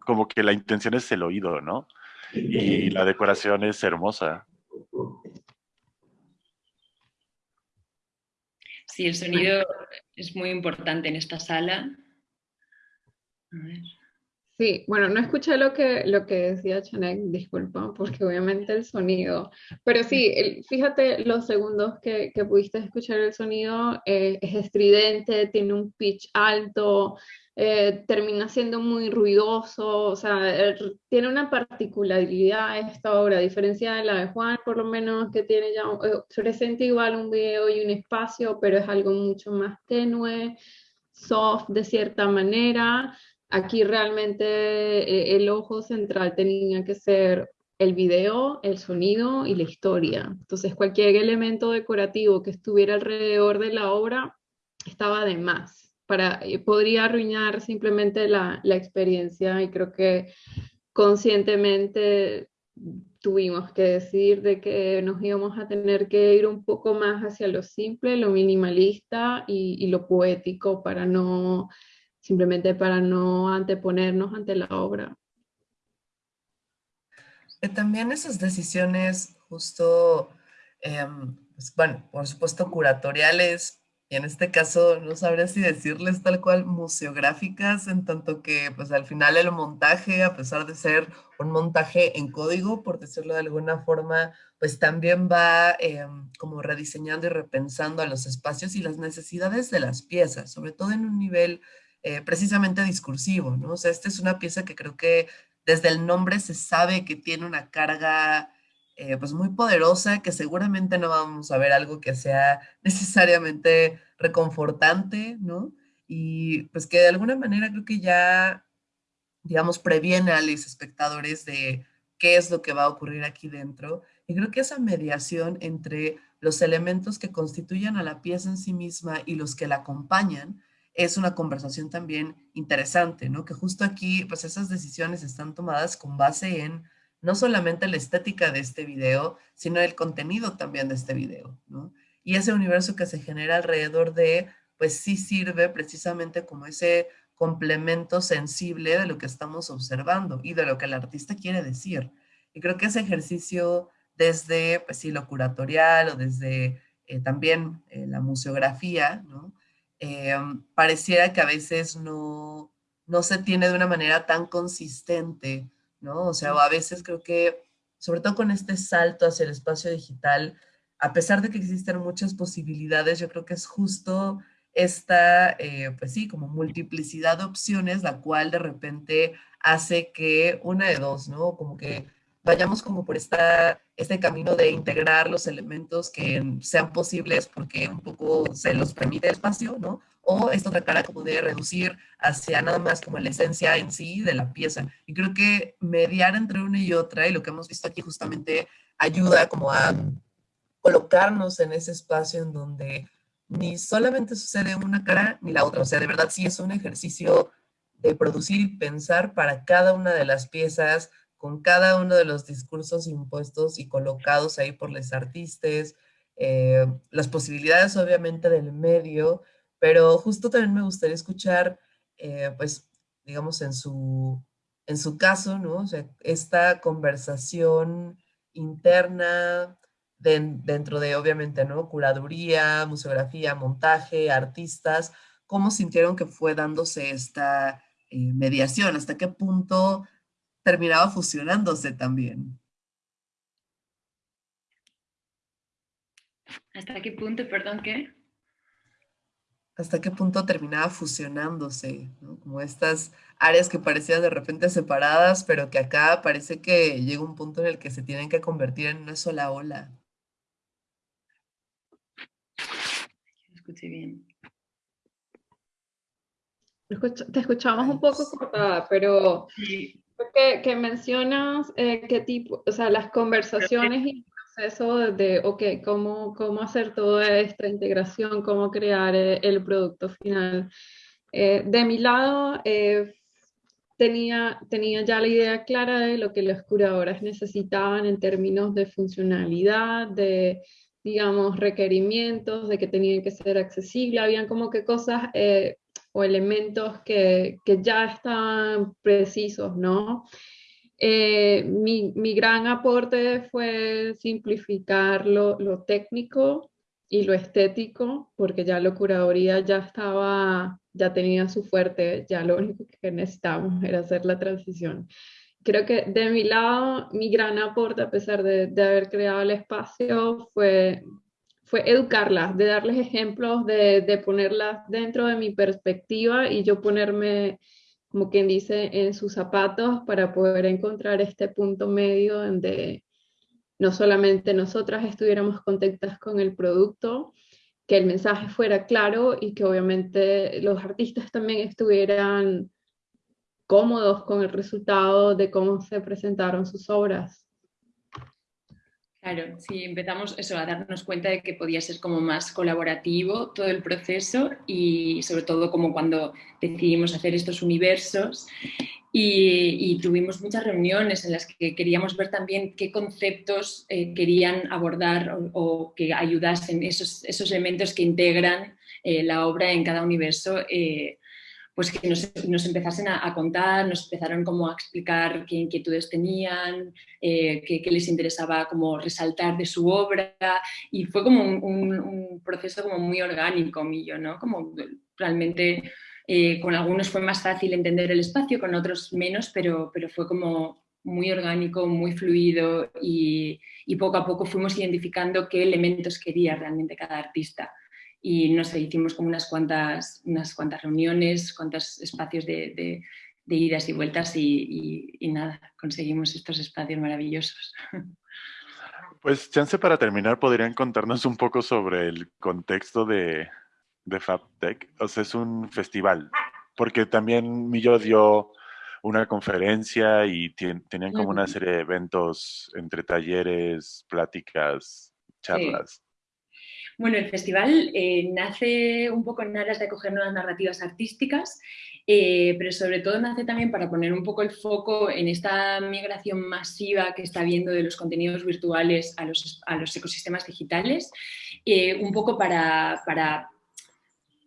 como que la intención es el oído, ¿no? Y la decoración es hermosa. Sí, el sonido es muy importante en esta sala. A ver. Sí, bueno, no escuché lo que, lo que decía Chanek, disculpa, porque obviamente el sonido, pero sí, fíjate los segundos que, que, pudiste escuchar el sonido, eh, es estridente, tiene un pitch alto, eh, termina siendo muy ruidoso, o sea, tiene una particularidad esta obra, a diferencia de la de Juan, por lo menos que tiene ya, eh, presenta igual un video y un espacio, pero es algo mucho más tenue, soft de cierta manera, Aquí realmente eh, el ojo central tenía que ser el video, el sonido y la historia. Entonces cualquier elemento decorativo que estuviera alrededor de la obra estaba de más. Para, eh, podría arruinar simplemente la, la experiencia y creo que conscientemente tuvimos que decir de que nos íbamos a tener que ir un poco más hacia lo simple, lo minimalista y, y lo poético para no simplemente para no anteponernos ante la obra. Eh, también esas decisiones justo, em, pues, bueno, por supuesto curatoriales, y en este caso no sabría si decirles tal cual museográficas, en tanto que pues al final el montaje, a pesar de ser un montaje en código, por decirlo de alguna forma, pues también va em, como rediseñando y repensando a los espacios y las necesidades de las piezas, sobre todo en un nivel eh, precisamente discursivo, ¿no? O sea, esta es una pieza que creo que desde el nombre se sabe que tiene una carga eh, pues muy poderosa, que seguramente no vamos a ver algo que sea [LAUGHS] necesariamente reconfortante, ¿no? Y pues que de alguna manera creo que ya, digamos, previene a los espectadores de qué es lo que va a ocurrir aquí dentro. Y creo que esa mediación entre los elementos que constituyen a la pieza en sí misma y los que la acompañan es una conversación también interesante, ¿no? Que justo aquí, pues esas decisiones están tomadas con base en no solamente la estética de este video, sino el contenido también de este video, ¿no? Y ese universo que se genera alrededor de, pues sí sirve precisamente como ese complemento sensible de lo que estamos observando y de lo que el artista quiere decir. Y creo que ese ejercicio desde, pues sí, lo curatorial o desde eh, también eh, la museografía, ¿no? Em, pareciera que a veces no, no se tiene de una manera tan consistente ¿no? O sea, a veces creo que, sobre todo con este salto hacia el espacio digital, a pesar de que existen muchas posibilidades, yo creo que es justo esta, eh, pues sí, como multiplicidad de opciones, la cual de repente hace que una de dos, ¿no? Como que vayamos como por esta, este camino de integrar los elementos que sean posibles porque un poco se los permite el espacio, ¿no? O esta otra cara como de reducir hacia nada más como la esencia en sí de la pieza. Y creo que mediar entre una y otra, y lo que hemos visto aquí justamente ayuda como a colocarnos en ese espacio en donde ni solamente sucede una cara ni la otra. O sea, de verdad sí es un ejercicio de producir y pensar para cada una de las piezas, con cada uno de los discursos impuestos y colocados ahí por los artistas, eh, las posibilidades obviamente del medio, pero justo también me gustaría escuchar, eh, pues, digamos, en su, en su caso, ¿no? O sea, esta conversación interna dentro de, obviamente, ¿no? Curaduría, museografía, montaje, artistas, ¿cómo sintieron que fue dándose esta eh, mediación? ¿Hasta qué punto terminaba fusionándose también. ¿Hasta qué punto, perdón, qué? ¿Hasta qué punto terminaba fusionándose? Como estas áreas que parecían de repente separadas, pero que acá parece que llega un punto en el que se tienen que convertir en una sola ola. Escuché bien. Te escuchamos un poco cortada, pero sí. Que, que mencionas eh, qué tipo, o sea, las conversaciones y el proceso de, ok, cómo, cómo hacer toda esta integración, cómo crear eh, el producto final. Eh, de mi lado, tenía, tenía ya la idea clara de lo que las curadoras necesitaban en términos de funcionalidad, de, digamos, requerimientos, de que tenían que ser accesibles, habían como que cosas o elementos que, que ya están precisos, ¿no? Eh, mi, mi, gran aporte fue simplificar lo, lo, técnico y lo estético, porque ya la curaduría ya estaba, ya tenía su fuerte, ya lo único que necesitábamos era hacer la transición. Creo que de mi lado, mi gran aporte, a pesar de, de haber creado el espacio, fue fue educarlas, de darles ejemplos, de, de, ponerlas dentro de mi perspectiva y yo ponerme, como quien dice, en sus zapatos para poder encontrar este punto medio donde no solamente nosotras estuviéramos contentas con el producto, que el mensaje fuera claro y que obviamente los artistas también estuvieran cómodos con el resultado de cómo se presentaron sus obras. Claro, sí, empezamos eso, a darnos cuenta de que podía ser como más colaborativo todo el proceso y sobre todo como cuando decidimos hacer estos universos. Y, tuvimos muchas reuniones en las que queríamos ver también qué conceptos eh, querían abordar o, que ayudasen esos, esos elementos que integran eh, la obra en cada universo eh, pues que nos, empezasen a, contar, nos empezaron como a explicar qué inquietudes tenían, eh, qué, les interesaba como resaltar de su obra y fue como un, proceso como muy orgánico mío, ¿no? Como realmente eh, con algunos fue más fácil entender el espacio, con otros menos, pero, pero fue como muy orgánico, muy fluido y, y poco a poco fuimos identificando qué elementos quería realmente cada artista y no sé, hicimos como unas cuantas, unas cuantas reuniones, cuantos espacios de, idas y vueltas y, nada, conseguimos estos espacios maravillosos. [LAUGHS] Pues chance para terminar, ¿podrían contarnos un poco sobre el contexto de, de FabTech? O sea, es un festival, porque también Millo dio una conferencia y tenían como una serie de eventos entre talleres, pláticas, charlas. Bueno, el festival eh, nace un poco en aras de acoger nuevas narrativas artísticas, eh, pero sobre todo nace también para poner un poco el foco en esta migración masiva que está habiendo de los contenidos virtuales a los, a los ecosistemas digitales, eh, un poco para, para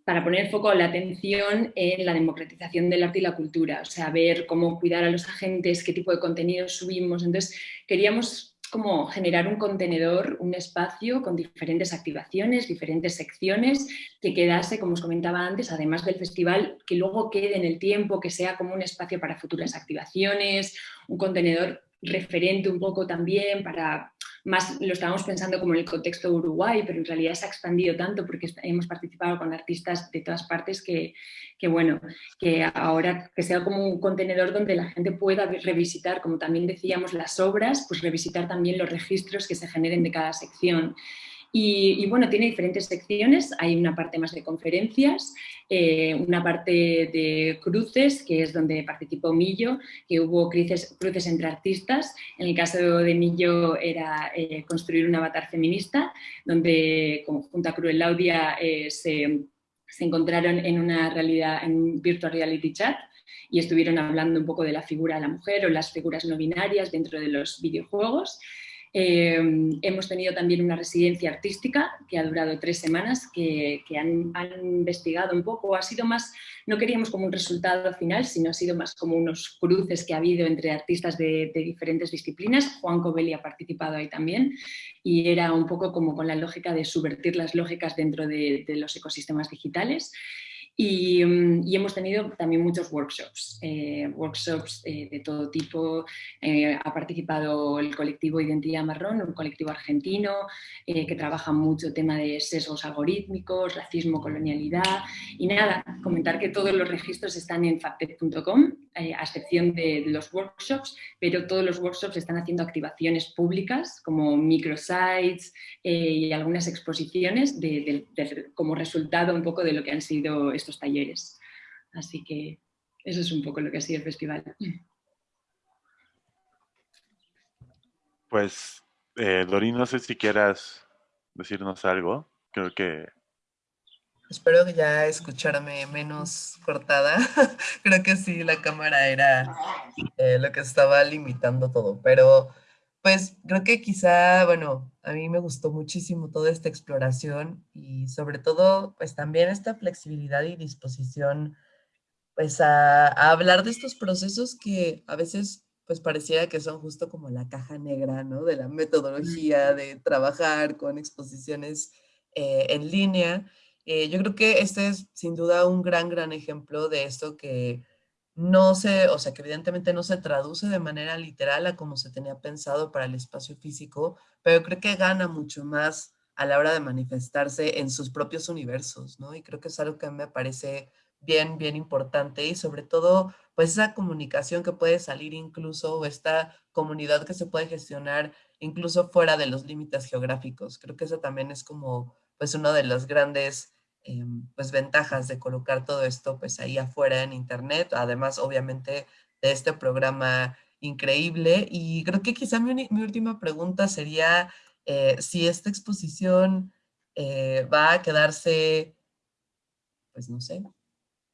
para poner foco la atención en la democratización del arte y la cultura, o sea, ver cómo cuidar a los agentes, qué tipo de contenidos subimos. Entonces, queríamos como generar un contenedor, un espacio con diferentes activaciones, diferentes secciones, que quedase, como os comentaba antes, además del festival, que luego quede en el tiempo, que sea como un espacio para futuras activaciones, un contenedor referente un poco también para más lo estábamos pensando como en el contexto de Uruguay, pero en realidad se ha expandido tanto porque hemos participado con artistas de todas partes que, que, bueno, que ahora que sea como un contenedor donde la gente pueda revisitar, como también decíamos, las obras, pues revisitar también los registros que se generen de cada sección. Y, bueno, tiene diferentes secciones, hay una parte más de conferencias, eh, una parte de cruces, que es donde participó Millo, que hubo cruces, entre artistas, en el caso de Millo era eh, construir un avatar feminista, donde junto a Cruel Laudia eh, se, se encontraron en una realidad, en un virtual reality chat, y estuvieron hablando un poco de la figura de la mujer o las figuras no binarias dentro de los videojuegos. Em, hemos tenido también una residencia artística que ha durado tres semanas, que, han, investigado un poco, ha sido más, no queríamos como un resultado final, sino ha sido más como unos cruces que ha habido entre artistas de, diferentes disciplinas. Juan Covelli ha participado ahí también y era un poco como con la lógica de subvertir las lógicas dentro de los ecosistemas digitales. Mm, y, hemos tenido también muchos workshops, eh, workshops eh, de todo tipo. Eh, ha participado el colectivo Identidad Marrón, un colectivo argentino que trabaja mucho tema de sesgos algorítmicos, racismo, colonialidad. Y nada, comentar que todos los registros están en factec.com, a excepción de, los workshops, pero todos los workshops están haciendo activaciones públicas como microsites y algunas exposiciones como resultado un poco de lo que han sido estos talleres. Así que eso es un poco lo que ha sido el festival. Pues, eh, Dorín, no sé si quieras decirnos algo. Creo que... Espero que ya escucharme menos cortada. [LAUGHS] Creo que sí, la cámara era eh, lo que estaba limitando todo, pero pues creo que quizá, bueno, a mí me gustó muchísimo toda esta exploración y sobre todo, pues también esta flexibilidad y disposición, pues a, hablar de estos procesos que a veces pues pareciera que son justo como la caja negra, ¿no? De la metodología de trabajar con exposiciones eh, en línea. Eh, yo creo que este es sin duda un gran, gran ejemplo de esto que no se, o sea, que evidentemente no se traduce de manera literal a como se tenía pensado para el espacio físico, pero creo que gana mucho más a la hora de manifestarse en sus propios universos, ¿no? Y creo que es algo que me parece bien, bien importante y sobre todo, pues esa comunicación que puede salir incluso, o esta comunidad que se puede gestionar incluso fuera de los límites geográficos. Creo que eso también es como, pues uno de los grandes Em, pues ventajas de colocar todo esto pues ahí afuera en internet, además obviamente de este programa increíble y creo que quizá mi, última pregunta sería eh, si esta exposición eh, va a quedarse, pues no sé,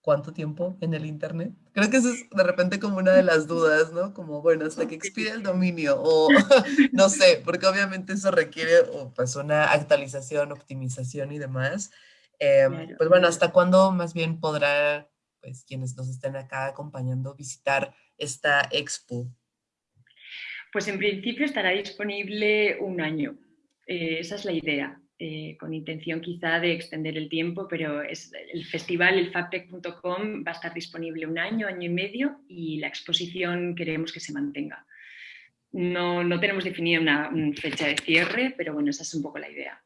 cuánto tiempo en el internet. Creo que eso es de repente como una de [LAUGHS] las dudas, ¿no? Como, bueno, hasta que expire el dominio o [LAUGHS] no sé, porque obviamente eso requiere pues una actualización, optimización y demás. Em, pues bueno, ¿hasta cuándo más bien podrá, pues quienes nos estén acá acompañando, visitar esta expo? Pues en principio estará disponible un año, eh, esa es la idea. Eh, con intención quizá de extender el tiempo, pero es el festival, el fabtech.com, va a estar disponible un año, año y medio y la exposición queremos que se mantenga. No, no tenemos definida una fecha de cierre, pero bueno, esa es un poco la idea.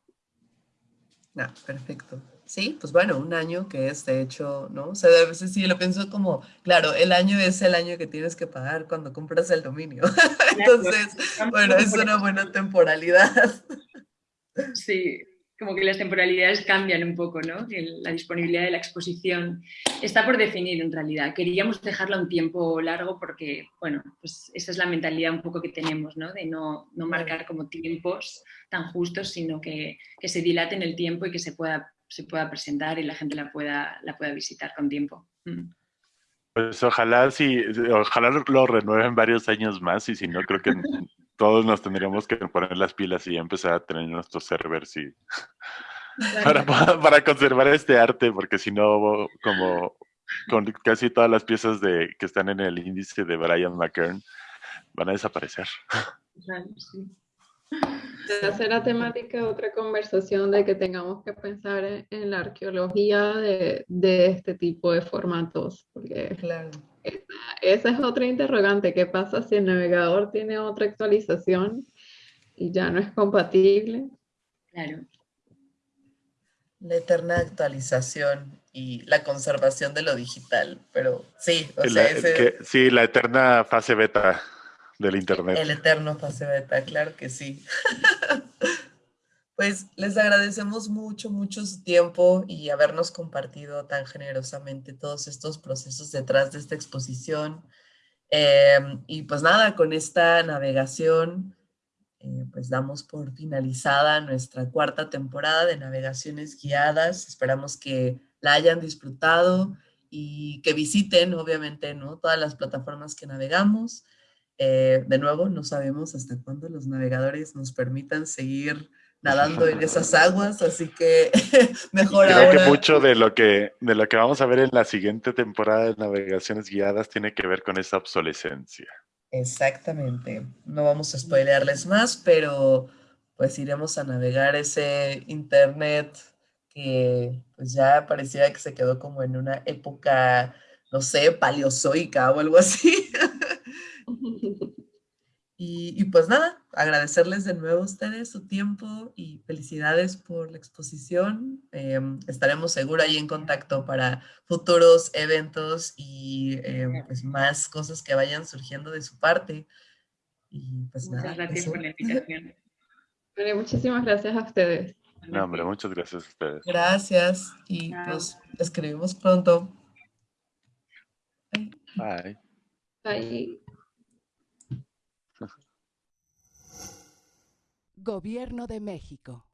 Ah, perfecto. Sí, pues bueno, un año que es de hecho, ¿no? O sea, a veces sí lo pienso como, claro, el año es el año que tienes que pagar cuando compras el dominio. [LAUGHS] Entonces, bueno, es una buena temporalidad. Sí, como que las temporalidades cambian un poco, ¿no? La disponibilidad de la exposición está por definir en realidad. Queríamos dejarla un tiempo largo porque, bueno, pues esa es la mentalidad un poco que tenemos, ¿no? De no, no marcar como tiempos tan justos, sino que, que, se dilate en el tiempo y que se pueda, se pueda presentar y la gente la pueda, la pueda visitar con tiempo. Mm. Pues ojalá sí, ojalá lo renueven varios años más y si no, creo que todos nos tendríamos que poner las pilas y empezar a tener nuestros servers y [LAUGHS] para, para, conservar este arte, porque si no, como con casi todas las piezas de, que están en el índice de Brian McKern, van a desaparecer. Sí. Hacer la temática otra conversación de que tengamos que pensar en, la arqueología de, de, este tipo de formatos, porque claro. esa, es otra interrogante, ¿qué pasa si el navegador tiene otra actualización y ya no es compatible? Claro. La eterna actualización y la conservación de lo digital, pero sí, o sea, sí, la eterna fase beta del Internet. El eterno fase beta, claro que sí. [LAUGHS] pues les agradecemos mucho, mucho su tiempo y habernos compartido tan generosamente todos estos procesos detrás de esta exposición. Em, y pues nada, con esta navegación, eh, pues damos por finalizada nuestra cuarta temporada de navegaciones guiadas. Esperamos que la hayan disfrutado y que visiten, obviamente, ¿no? todas las plataformas que navegamos. Eh, de nuevo, no sabemos hasta cuándo los navegadores nos permitan seguir nadando en esas aguas, así que [LAUGHS] mejor Creo que mucho de lo que, de lo que vamos a ver en la siguiente temporada de navegaciones guiadas tiene que ver con esa obsolescencia. Exactamente. No vamos a spoilearles más, pero pues iremos a navegar ese internet que pues ya parecía que se quedó como en una época, no sé, paleozoica o algo así. [LAUGHS] Y, pues nada, agradecerles de nuevo a ustedes su tiempo y felicidades por la exposición. Em, estaremos seguro ahí en contacto para futuros eventos y em, pues más cosas que vayan surgiendo de su parte. Y pues muchas gracias por la [LAUGHS] invitación. muchísimas gracias a ustedes. No, hombre, muchas gracias a ustedes. Gracias y nos escribimos pronto. Bye. Bye. Gobierno de México.